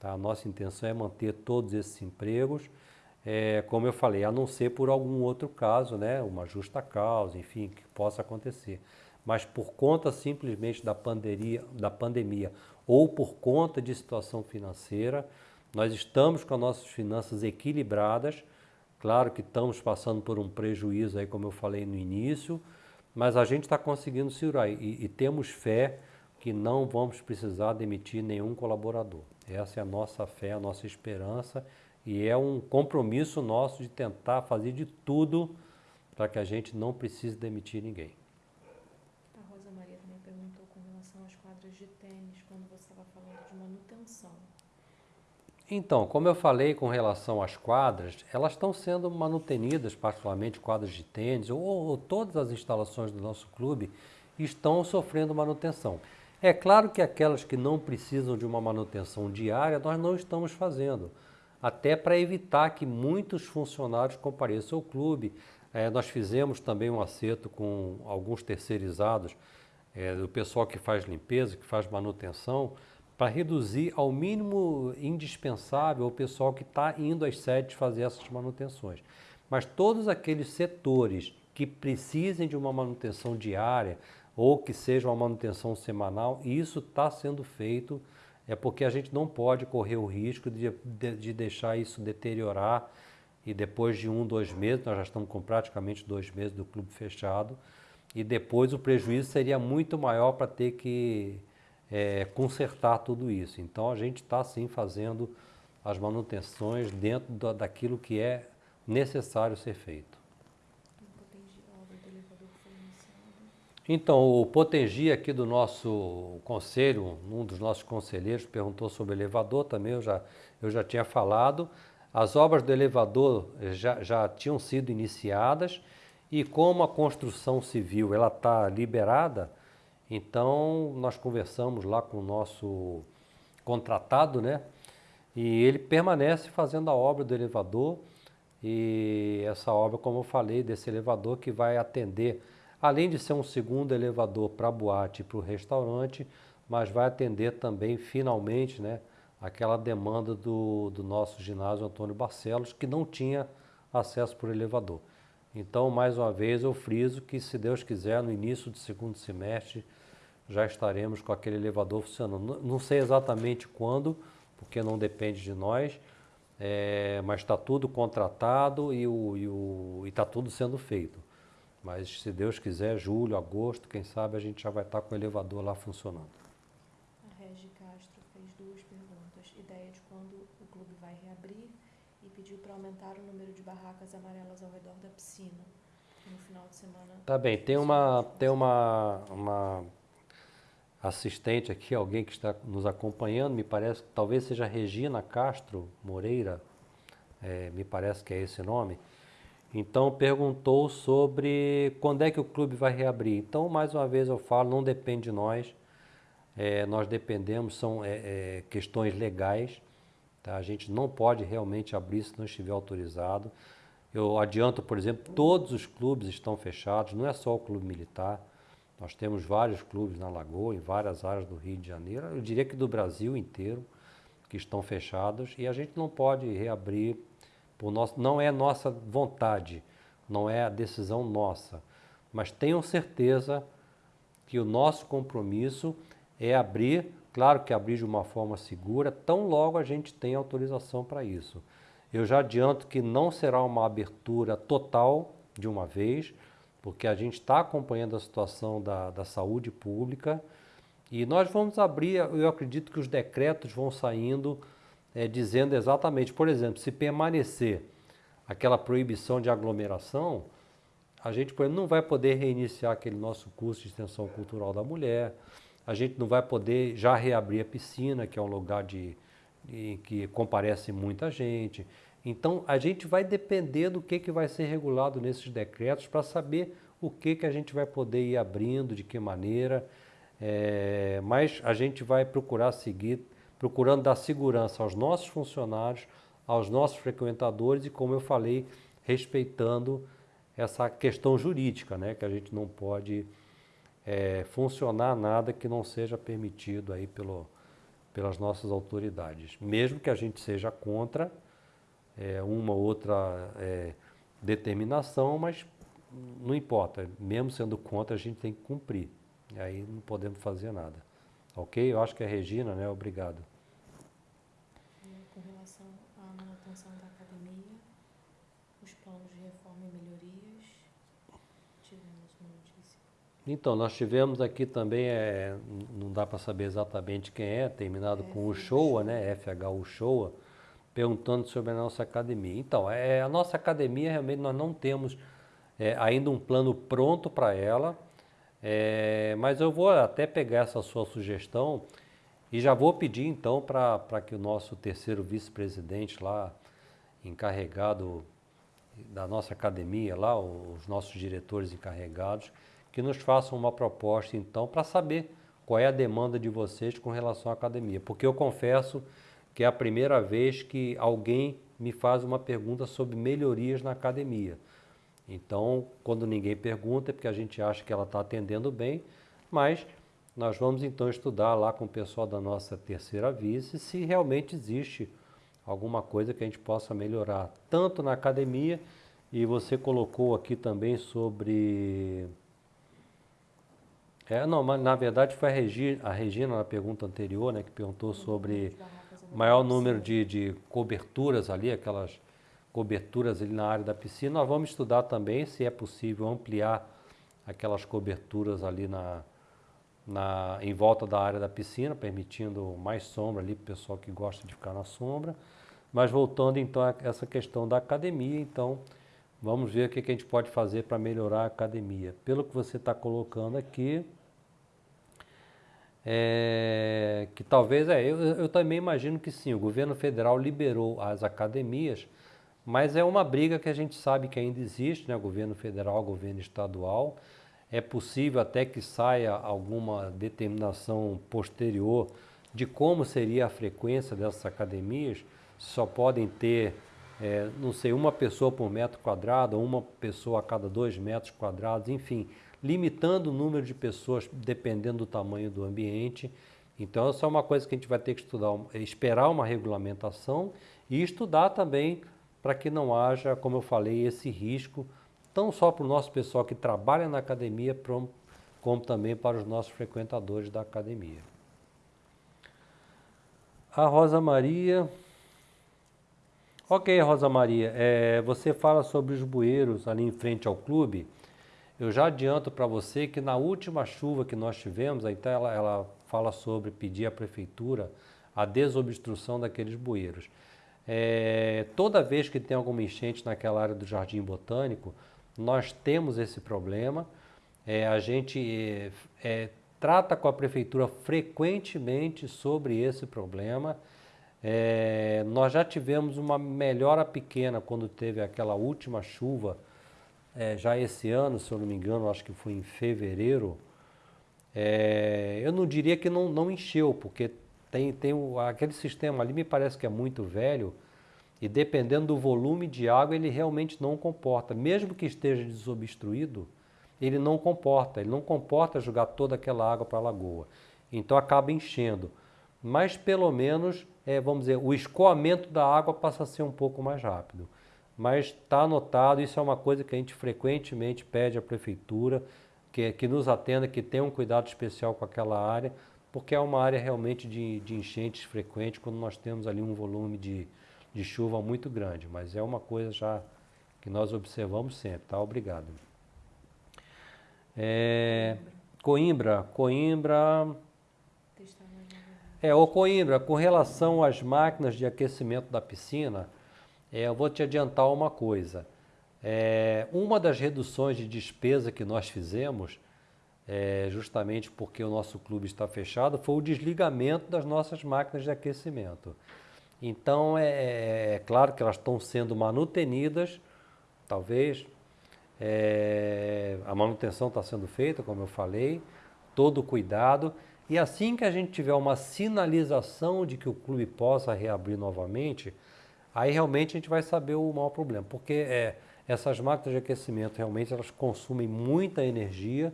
Tá? A nossa intenção é manter todos esses empregos é, como eu falei, a não ser por algum outro caso, né, uma justa causa, enfim, que possa acontecer. Mas por conta simplesmente da pandemia, da pandemia ou por conta de situação financeira, nós estamos com as nossas finanças equilibradas. Claro que estamos passando por um prejuízo aí, como eu falei no início, mas a gente está conseguindo segurar e, e temos fé que não vamos precisar demitir nenhum colaborador. Essa é a nossa fé, a nossa esperança e é um compromisso nosso de tentar fazer de tudo para que a gente não precise demitir ninguém. A Rosa Maria também perguntou com relação às quadras de tênis, quando você estava falando de manutenção. Então, como eu falei com relação às quadras, elas estão sendo manutenidas, particularmente quadras de tênis, ou, ou todas as instalações do nosso clube estão sofrendo manutenção. É claro que aquelas que não precisam de uma manutenção diária, nós não estamos fazendo até para evitar que muitos funcionários compareçam ao clube. É, nós fizemos também um acerto com alguns terceirizados, é, do pessoal que faz limpeza, que faz manutenção, para reduzir ao mínimo indispensável o pessoal que está indo às sedes fazer essas manutenções. Mas todos aqueles setores que precisem de uma manutenção diária ou que seja uma manutenção semanal, isso está sendo feito é porque a gente não pode correr o risco de, de, de, deixar isso deteriorar e depois de um, dois meses, nós já estamos com praticamente dois meses do clube fechado, e depois o prejuízo seria muito maior para ter que é, consertar tudo isso. Então a gente está sim fazendo as manutenções dentro da, daquilo que é necessário ser feito. Então, o Potengi aqui do nosso conselho, um dos nossos conselheiros perguntou sobre o elevador, também eu já, eu já tinha falado. As obras do elevador já, já tinham sido iniciadas e como a construção civil ela está liberada, então nós conversamos lá com o nosso contratado, né? E ele permanece fazendo a obra do elevador e essa obra, como eu falei, desse elevador que vai atender, além de ser um segundo elevador para a boate e para o restaurante, mas vai atender também finalmente, né? Aquela demanda do, do nosso ginásio Antônio Barcelos, que não tinha acesso por elevador. Então, mais uma vez, eu friso que, se Deus quiser, no início do segundo semestre, já estaremos com aquele elevador funcionando. Não sei exatamente quando, porque não depende de nós, é, mas está tudo contratado e está tudo sendo feito. Mas se Deus quiser, julho, agosto, quem sabe a gente já vai estar tá com o elevador lá funcionando. A Regi Castro fez duas perguntas. Ideia de quando o clube vai reabrir e pediu para aumentar o número de barracas amarelas ao redor da piscina. No final de semana. Tá bem, tem uma, tem uma, uma assistente aqui, alguém que está nos acompanhando, me parece que talvez seja Regina Castro Moreira, é, me parece que é esse nome. Então perguntou sobre quando é que o clube vai reabrir. Então, mais uma vez eu falo, não depende de nós, é, nós dependemos, são é, é questões legais, tá? a gente não pode realmente abrir se não estiver autorizado. Eu adianto, por exemplo, todos os clubes estão fechados, não é só o clube militar. Nós temos vários clubes na Lagoa, em várias áreas do Rio de Janeiro, eu diria que do Brasil inteiro, que estão fechados e a gente não pode reabrir por nosso, não é nossa vontade, não é a decisão nossa, mas tenham certeza que o nosso compromisso é abrir, claro que abrir de uma forma segura, tão logo a gente tem autorização para isso. Eu já adianto que não será uma abertura total de uma vez, porque a gente está acompanhando a situação da, da saúde pública e nós vamos abrir, eu acredito que os decretos vão saindo é, dizendo exatamente, por exemplo, se permanecer aquela proibição de aglomeração, a gente não vai poder reiniciar aquele nosso curso de extensão cultural da mulher, a gente não vai poder já reabrir a piscina, que é um lugar de, de que comparece muita gente. Então, a gente vai depender do que, que vai ser regulado nesses decretos para saber o que, que a gente vai poder ir abrindo, de que maneira, é, mas a gente vai procurar seguir, procurando dar segurança aos nossos funcionários, aos nossos frequentadores e, como eu falei, respeitando essa questão jurídica, né, que a gente não pode é, funcionar nada que não seja permitido aí pelo, pelas nossas autoridades, mesmo que a gente seja contra é, uma ou outra é, determinação, mas não importa, mesmo sendo contra, a gente tem que cumprir. E aí não podemos fazer nada. Ok? Eu acho que é Regina, né? Obrigado. Com relação à manutenção da academia, os planos de reforma e melhorias, tivemos uma notícia. Então, nós tivemos aqui também, é, não dá para saber exatamente quem é, terminado é, com o Showa, né? FH Showa perguntando sobre a nossa academia. Então, é, a nossa academia realmente nós não temos é, ainda um plano pronto para ela, é, mas eu vou até pegar essa sua sugestão e já vou pedir então para que o nosso terceiro vice-presidente lá, encarregado da nossa academia lá, os nossos diretores encarregados, que nos façam uma proposta então para saber qual é a demanda de vocês com relação à academia. Porque eu confesso que é a primeira vez que alguém me faz uma pergunta sobre melhorias na academia. Então, quando ninguém pergunta, é porque a gente acha que ela está atendendo bem, mas nós vamos então estudar lá com o pessoal da nossa terceira vice se realmente existe alguma coisa que a gente possa melhorar, tanto na academia, e você colocou aqui também sobre. É, não, mas na verdade foi a Regina, a Regina na pergunta anterior, né, que perguntou sobre maior número de, de coberturas ali, aquelas coberturas ali na área da piscina. Nós vamos estudar também se é possível ampliar aquelas coberturas ali na, na, em volta da área da piscina, permitindo mais sombra ali para o pessoal que gosta de ficar na sombra. Mas voltando então a essa questão da academia, então vamos ver o que a gente pode fazer para melhorar a academia. Pelo que você está colocando aqui, é, que talvez, é, eu, eu também imagino que sim, o governo federal liberou as academias, mas é uma briga que a gente sabe que ainda existe, né? governo federal, governo estadual. É possível até que saia alguma determinação posterior de como seria a frequência dessas academias. Só podem ter, é, não sei, uma pessoa por metro quadrado, uma pessoa a cada dois metros quadrados, enfim limitando o número de pessoas dependendo do tamanho do ambiente. Então, essa é uma coisa que a gente vai ter que estudar, esperar uma regulamentação e estudar também para que não haja, como eu falei, esse risco, não só para o nosso pessoal que trabalha na academia, como também para os nossos frequentadores da academia. A Rosa Maria. Ok, Rosa Maria, é, você fala sobre os bueiros ali em frente ao clube. Eu já adianto para você que na última chuva que nós tivemos, então ela, ela fala sobre pedir à prefeitura a desobstrução daqueles bueiros. É, toda vez que tem alguma enchente naquela área do Jardim Botânico, nós temos esse problema. É, a gente é, é trata com a prefeitura frequentemente sobre esse problema. É, nós já tivemos uma melhora pequena quando teve aquela última chuva é, já esse ano, se eu não me engano, acho que foi em fevereiro, é, eu não diria que não, não encheu, porque tem, tem o, aquele sistema ali me parece que é muito velho e dependendo do volume de água ele realmente não comporta. Mesmo que esteja desobstruído, ele não comporta, ele não comporta jogar toda aquela água para a lagoa. Então acaba enchendo. Mas pelo menos, é, vamos dizer, o escoamento da água passa a ser um pouco mais rápido mas está anotado, isso é uma coisa que a gente frequentemente pede à prefeitura, que, que nos atenda, que tenha um cuidado especial com aquela área, porque é uma área realmente de, de enchentes frequentes quando nós temos ali um volume de, de chuva muito grande, mas é uma coisa já que nós observamos sempre, tá? Obrigado. É, Coimbra, Coimbra... É, o Coimbra, com relação às máquinas de aquecimento da piscina, é, eu vou te adiantar uma coisa. É, uma das reduções de despesa que nós fizemos, é, justamente porque o nosso clube está fechado, foi o desligamento das nossas máquinas de aquecimento. Então, é, é, é claro que elas estão sendo manutenidas, talvez. É, a manutenção está sendo feita, como eu falei, todo cuidado. E assim que a gente tiver uma sinalização de que o clube possa reabrir novamente, Aí realmente a gente vai saber o maior problema, porque é, essas máquinas de aquecimento realmente elas consumem muita energia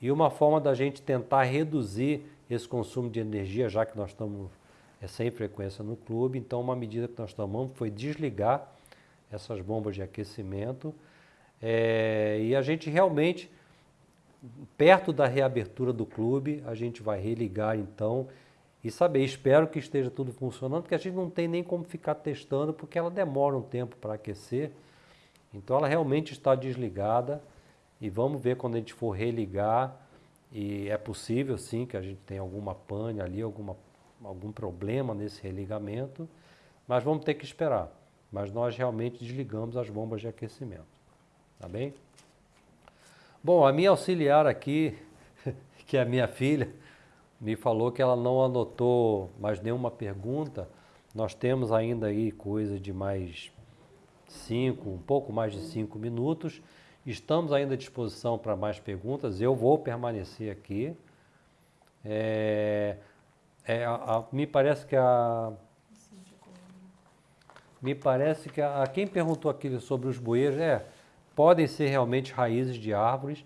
e uma forma da gente tentar reduzir esse consumo de energia, já que nós estamos é, sem frequência no clube, então uma medida que nós tomamos foi desligar essas bombas de aquecimento é, e a gente realmente, perto da reabertura do clube, a gente vai religar então e saber. Espero que esteja tudo funcionando, porque a gente não tem nem como ficar testando, porque ela demora um tempo para aquecer. Então ela realmente está desligada e vamos ver quando a gente for religar. E é possível sim que a gente tenha alguma pane ali, alguma, algum problema nesse religamento, mas vamos ter que esperar. Mas nós realmente desligamos as bombas de aquecimento. Tá bem? Bom, a minha auxiliar aqui, que é a minha filha, me falou que ela não anotou mais nenhuma pergunta. Nós temos ainda aí coisa de mais cinco, um pouco mais de cinco minutos. Estamos ainda à disposição para mais perguntas. Eu vou permanecer aqui. É, é, a, a, me parece que a me parece que a, a quem perguntou aqui sobre os bueiros é podem ser realmente raízes de árvores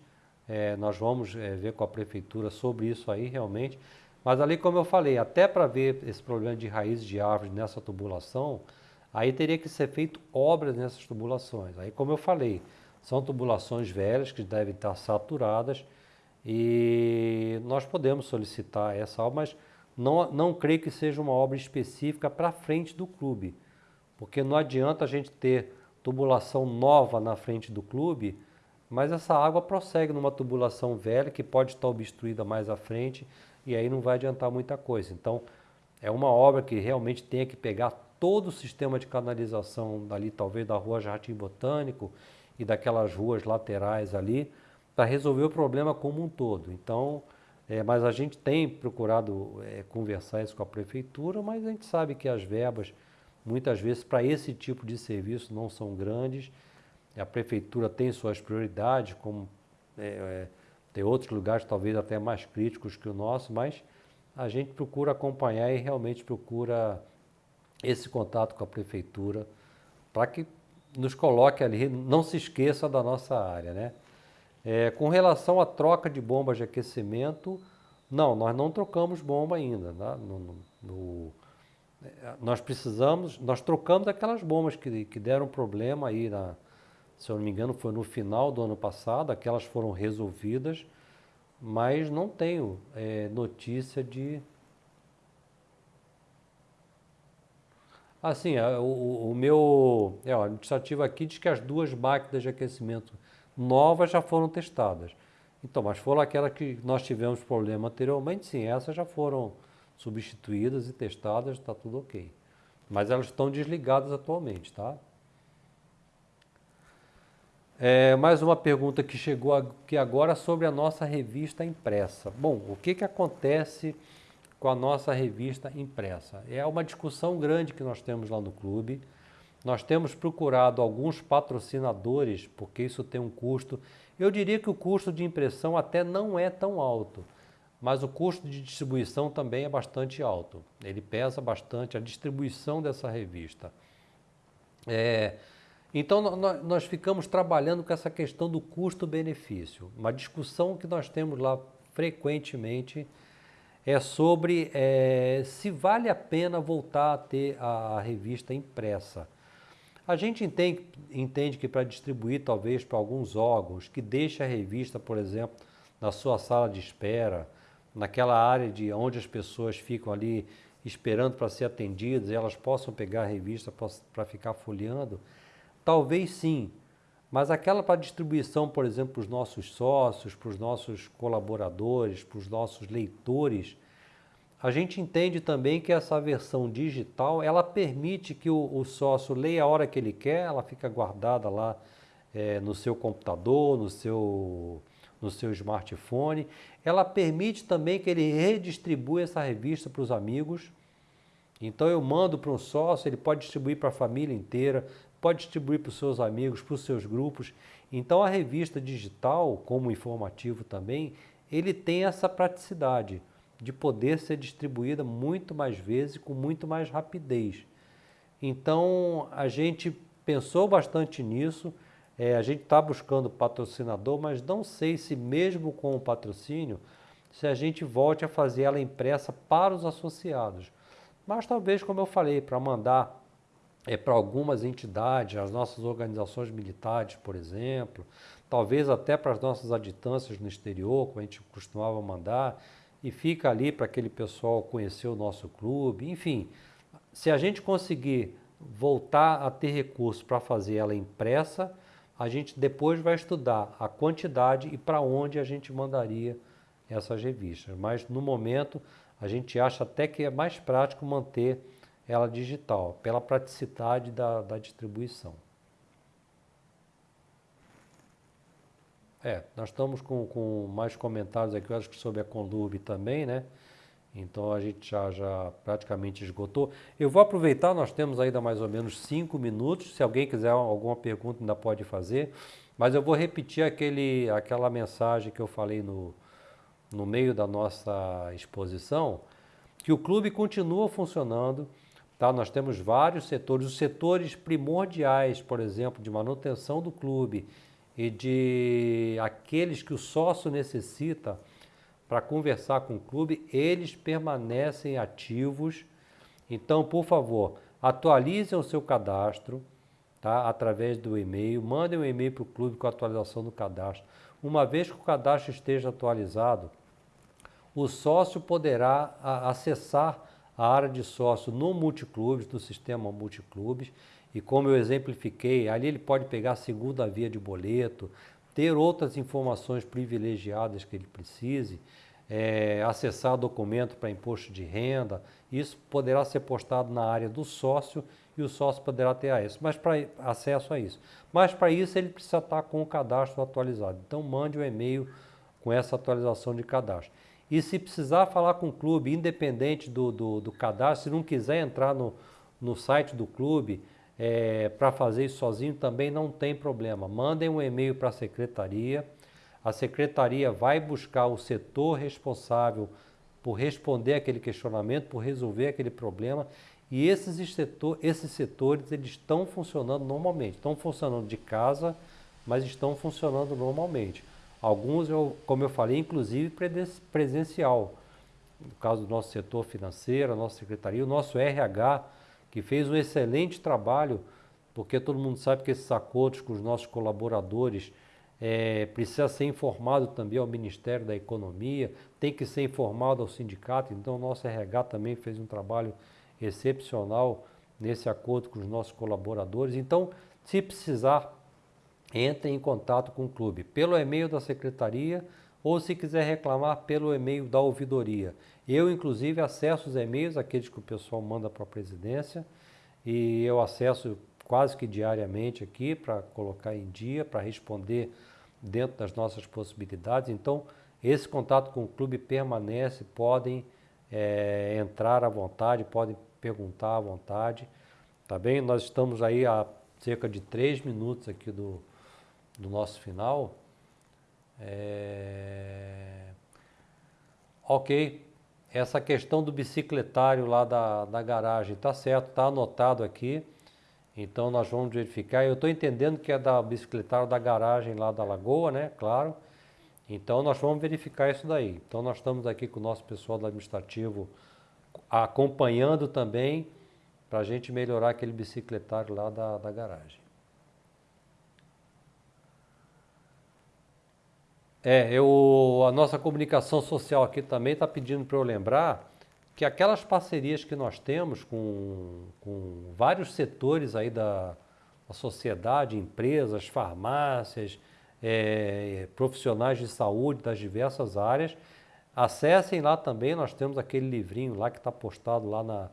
é, nós vamos é, ver com a prefeitura sobre isso aí realmente. Mas ali, como eu falei, até para ver esse problema de raízes de árvores nessa tubulação, aí teria que ser feito obras nessas tubulações. Aí, como eu falei, são tubulações velhas que devem estar saturadas e nós podemos solicitar essa obra, mas não, não creio que seja uma obra específica para frente do clube, porque não adianta a gente ter tubulação nova na frente do clube mas essa água prossegue numa tubulação velha que pode estar obstruída mais à frente e aí não vai adiantar muita coisa. Então, é uma obra que realmente tem que pegar todo o sistema de canalização dali, talvez da rua Jardim Botânico e daquelas ruas laterais ali, para resolver o problema como um todo. Então, é, mas a gente tem procurado é, conversar isso com a prefeitura, mas a gente sabe que as verbas, muitas vezes, para esse tipo de serviço não são grandes. A prefeitura tem suas prioridades, como é, é tem outros lugares talvez até mais críticos que o nosso, mas a gente procura acompanhar e realmente procura esse contato com a prefeitura para que nos coloque ali, não se esqueça da nossa área, né? É, com relação à troca de bombas de aquecimento, não, nós não trocamos bomba ainda. Né? No, no, no, é, nós precisamos, nós trocamos aquelas bombas que, que deram problema aí, na, se eu não me engano, foi no final do ano passado, aquelas foram resolvidas, mas não tenho é, notícia de. Assim, o, o meu é, ó, administrativo aqui diz que as duas máquinas de aquecimento novas já foram testadas. Então, mas foram aquelas que nós tivemos problema anteriormente, sim, essas já foram substituídas e testadas, está tudo ok. Mas elas estão desligadas atualmente, tá? É, mais uma pergunta que chegou aqui agora sobre a nossa revista impressa. Bom, o que, que acontece com a nossa revista impressa? É uma discussão grande que nós temos lá no clube. Nós temos procurado alguns patrocinadores, porque isso tem um custo. Eu diria que o custo de impressão até não é tão alto, mas o custo de distribuição também é bastante alto. Ele pesa bastante a distribuição dessa revista. É, então, nós ficamos trabalhando com essa questão do custo-benefício. Uma discussão que nós temos lá frequentemente é sobre é, se vale a pena voltar a ter a, revista impressa. A gente entende, entende que para distribuir talvez para alguns órgãos, que deixa a revista, por exemplo, na sua sala de espera, naquela área de onde as pessoas ficam ali esperando para ser atendidas elas possam pegar a revista para ficar folheando, talvez sim, mas aquela para distribuição, por exemplo, para os nossos sócios, para os nossos colaboradores, para os nossos leitores, a gente entende também que essa versão digital, ela permite que o, o sócio leia a hora que ele quer, ela fica guardada lá é, no seu computador, no seu, no seu smartphone. Ela permite também que ele redistribua essa revista para os amigos. Então eu mando para um sócio, ele pode distribuir para a família inteira, pode distribuir para os seus amigos, para os seus grupos. Então a revista digital, como informativo também, ele tem essa praticidade de poder ser distribuída muito mais vezes com muito mais rapidez. Então a gente pensou bastante nisso, é, a gente está buscando patrocinador, mas não sei se mesmo com o patrocínio, se a gente volte a fazer ela impressa para os associados. Mas talvez, como eu falei, para mandar é, para algumas entidades, as nossas organizações militares, por exemplo, talvez até para as nossas aditâncias no exterior, como a gente costumava mandar, e fica ali para aquele pessoal conhecer o nosso clube. Enfim, se a gente conseguir voltar a ter recursos para fazer ela impressa, a gente depois vai estudar a quantidade e para onde a gente mandaria essas revistas. Mas no momento a gente acha até que é mais prático manter ela digital, pela praticidade da, da distribuição. É, nós estamos com, com mais comentários aqui, eu acho que sobre a Conlurb também, né? Então a gente já, já praticamente esgotou. Eu vou aproveitar, nós temos ainda mais ou menos cinco minutos. Se alguém quiser alguma pergunta, ainda pode fazer. Mas eu vou repetir aquele, aquela mensagem que eu falei no, no meio da nossa exposição, que o clube continua funcionando. Tá? Nós temos vários setores, os setores primordiais, por exemplo, de manutenção do clube e de aqueles que o sócio necessita para conversar com o clube, eles permanecem ativos. Então, por favor, atualizem o seu cadastro tá? através do e-mail, mandem um e-mail para o clube com a atualização do cadastro. Uma vez que o cadastro esteja atualizado, o sócio poderá acessar a área de sócio no multiclubes, no sistema multiclubes, e como eu exemplifiquei, ali ele pode pegar a segunda via de boleto, ter outras informações privilegiadas que ele precise, é, acessar documento para imposto de renda, isso poderá ser postado na área do sócio e o sócio poderá ter acesso, mas para acesso a isso. Mas para isso ele precisa estar com o cadastro atualizado. Então mande o um e-mail com essa atualização de cadastro. E se precisar falar com o clube, independente do, do, do cadastro, se não quiser entrar no, no site do clube é, para fazer isso sozinho, também não tem problema. Mandem um e-mail para a secretaria. A secretaria vai buscar o setor responsável por responder aquele questionamento, por resolver aquele problema e esses, setor, esses setores eles estão funcionando normalmente, estão funcionando de casa, mas estão funcionando normalmente. Alguns, eu, como eu falei, inclusive presencial. No caso do nosso setor financeiro, a nossa secretaria, o nosso RH, que fez um excelente trabalho, porque todo mundo sabe que esses acordos com os nossos colaboradores é, precisa ser informado também ao Ministério da Economia, tem que ser informado ao sindicato, então o nosso RH também fez um trabalho excepcional nesse acordo com os nossos colaboradores. Então, se precisar, entre em contato com o clube pelo e-mail da secretaria ou se quiser reclamar pelo e-mail da ouvidoria. Eu, inclusive, acesso os e-mails, aqueles que o pessoal manda para a presidência, e eu acesso quase que diariamente aqui para colocar em dia, para responder dentro das nossas possibilidades. Então, esse contato com o clube permanece, podem é, entrar à vontade, podem perguntar à vontade, tá bem? Nós estamos aí a cerca de três minutos aqui do, do nosso final. É... Ok, essa questão do bicicletário lá da, da garagem, tá certo, tá anotado aqui. Então nós vamos verificar. Eu estou entendendo que é da bicicletário da garagem lá da Lagoa, né? Claro. Então nós vamos verificar isso daí. Então nós estamos aqui com o nosso pessoal do administrativo acompanhando também para a gente melhorar aquele bicicletário lá da, da garagem. É, eu, a nossa comunicação social aqui também está pedindo para eu lembrar que aquelas parcerias que nós temos com, com vários setores aí da, da sociedade, empresas, farmácias, é, profissionais de saúde das diversas áreas, Acessem lá também, nós temos aquele livrinho lá que está postado lá na,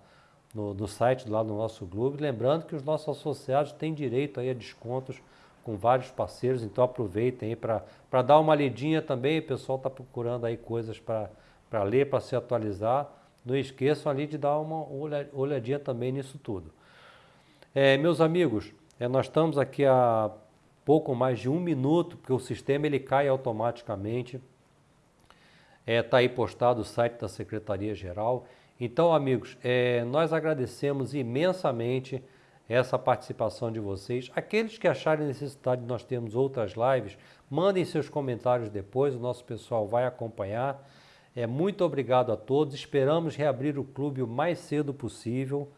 no, no, site lá do nosso clube. Lembrando que os nossos associados têm direito aí a descontos com vários parceiros, então aproveitem para dar uma lidinha também. O pessoal está procurando aí coisas para ler, para se atualizar. Não esqueçam ali de dar uma olhadinha também nisso tudo. É, meus amigos, é, nós estamos aqui há pouco mais de um minuto, porque o sistema ele cai automaticamente. Está é, tá aí postado o site da Secretaria-Geral. Então, amigos, é, nós agradecemos imensamente essa participação de vocês. Aqueles que acharem necessidade de nós termos outras lives, mandem seus comentários depois, o nosso pessoal vai acompanhar. É, muito obrigado a todos, esperamos reabrir o clube o mais cedo possível.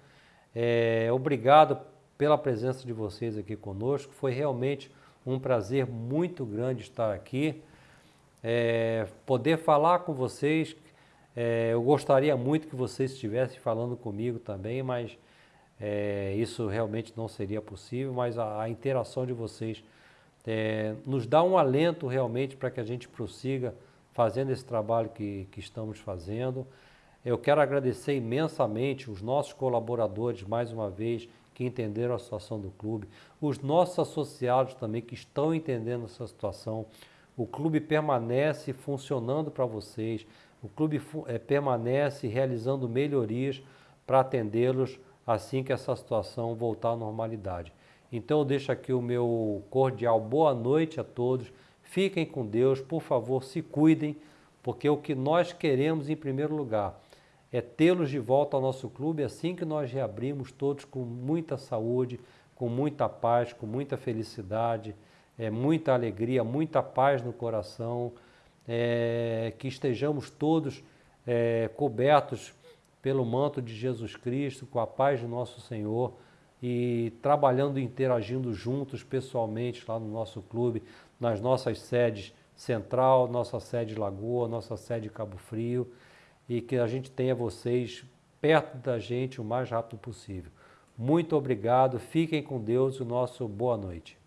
É, obrigado pela presença de vocês aqui conosco, foi realmente um prazer muito grande estar aqui é, poder falar com vocês. É, eu gostaria muito que vocês estivessem falando comigo também, mas é, isso realmente não seria possível. Mas a, a interação de vocês é, nos dá um alento realmente para que a gente prossiga fazendo esse trabalho que, que estamos fazendo. Eu quero agradecer imensamente os nossos colaboradores, mais uma vez, que entenderam a situação do clube, os nossos associados também que estão entendendo essa situação, o clube permanece funcionando para vocês, o clube é, permanece realizando melhorias para atendê-los assim que essa situação voltar à normalidade. Então eu deixo aqui o meu cordial boa noite a todos, fiquem com Deus, por favor, se cuidem, porque o que nós queremos em primeiro lugar é tê-los de volta ao nosso clube assim que nós reabrimos todos com muita saúde, com muita paz, com muita felicidade, é, muita alegria, muita paz no coração, é, que estejamos todos é, cobertos pelo manto de Jesus Cristo, com a paz de nosso Senhor e trabalhando e interagindo juntos pessoalmente lá no nosso clube, nas nossas sedes Central, nossa sede Lagoa, nossa sede Cabo Frio e que a gente tenha vocês perto da gente o mais rápido possível. Muito obrigado, fiquem com Deus e o nosso boa noite.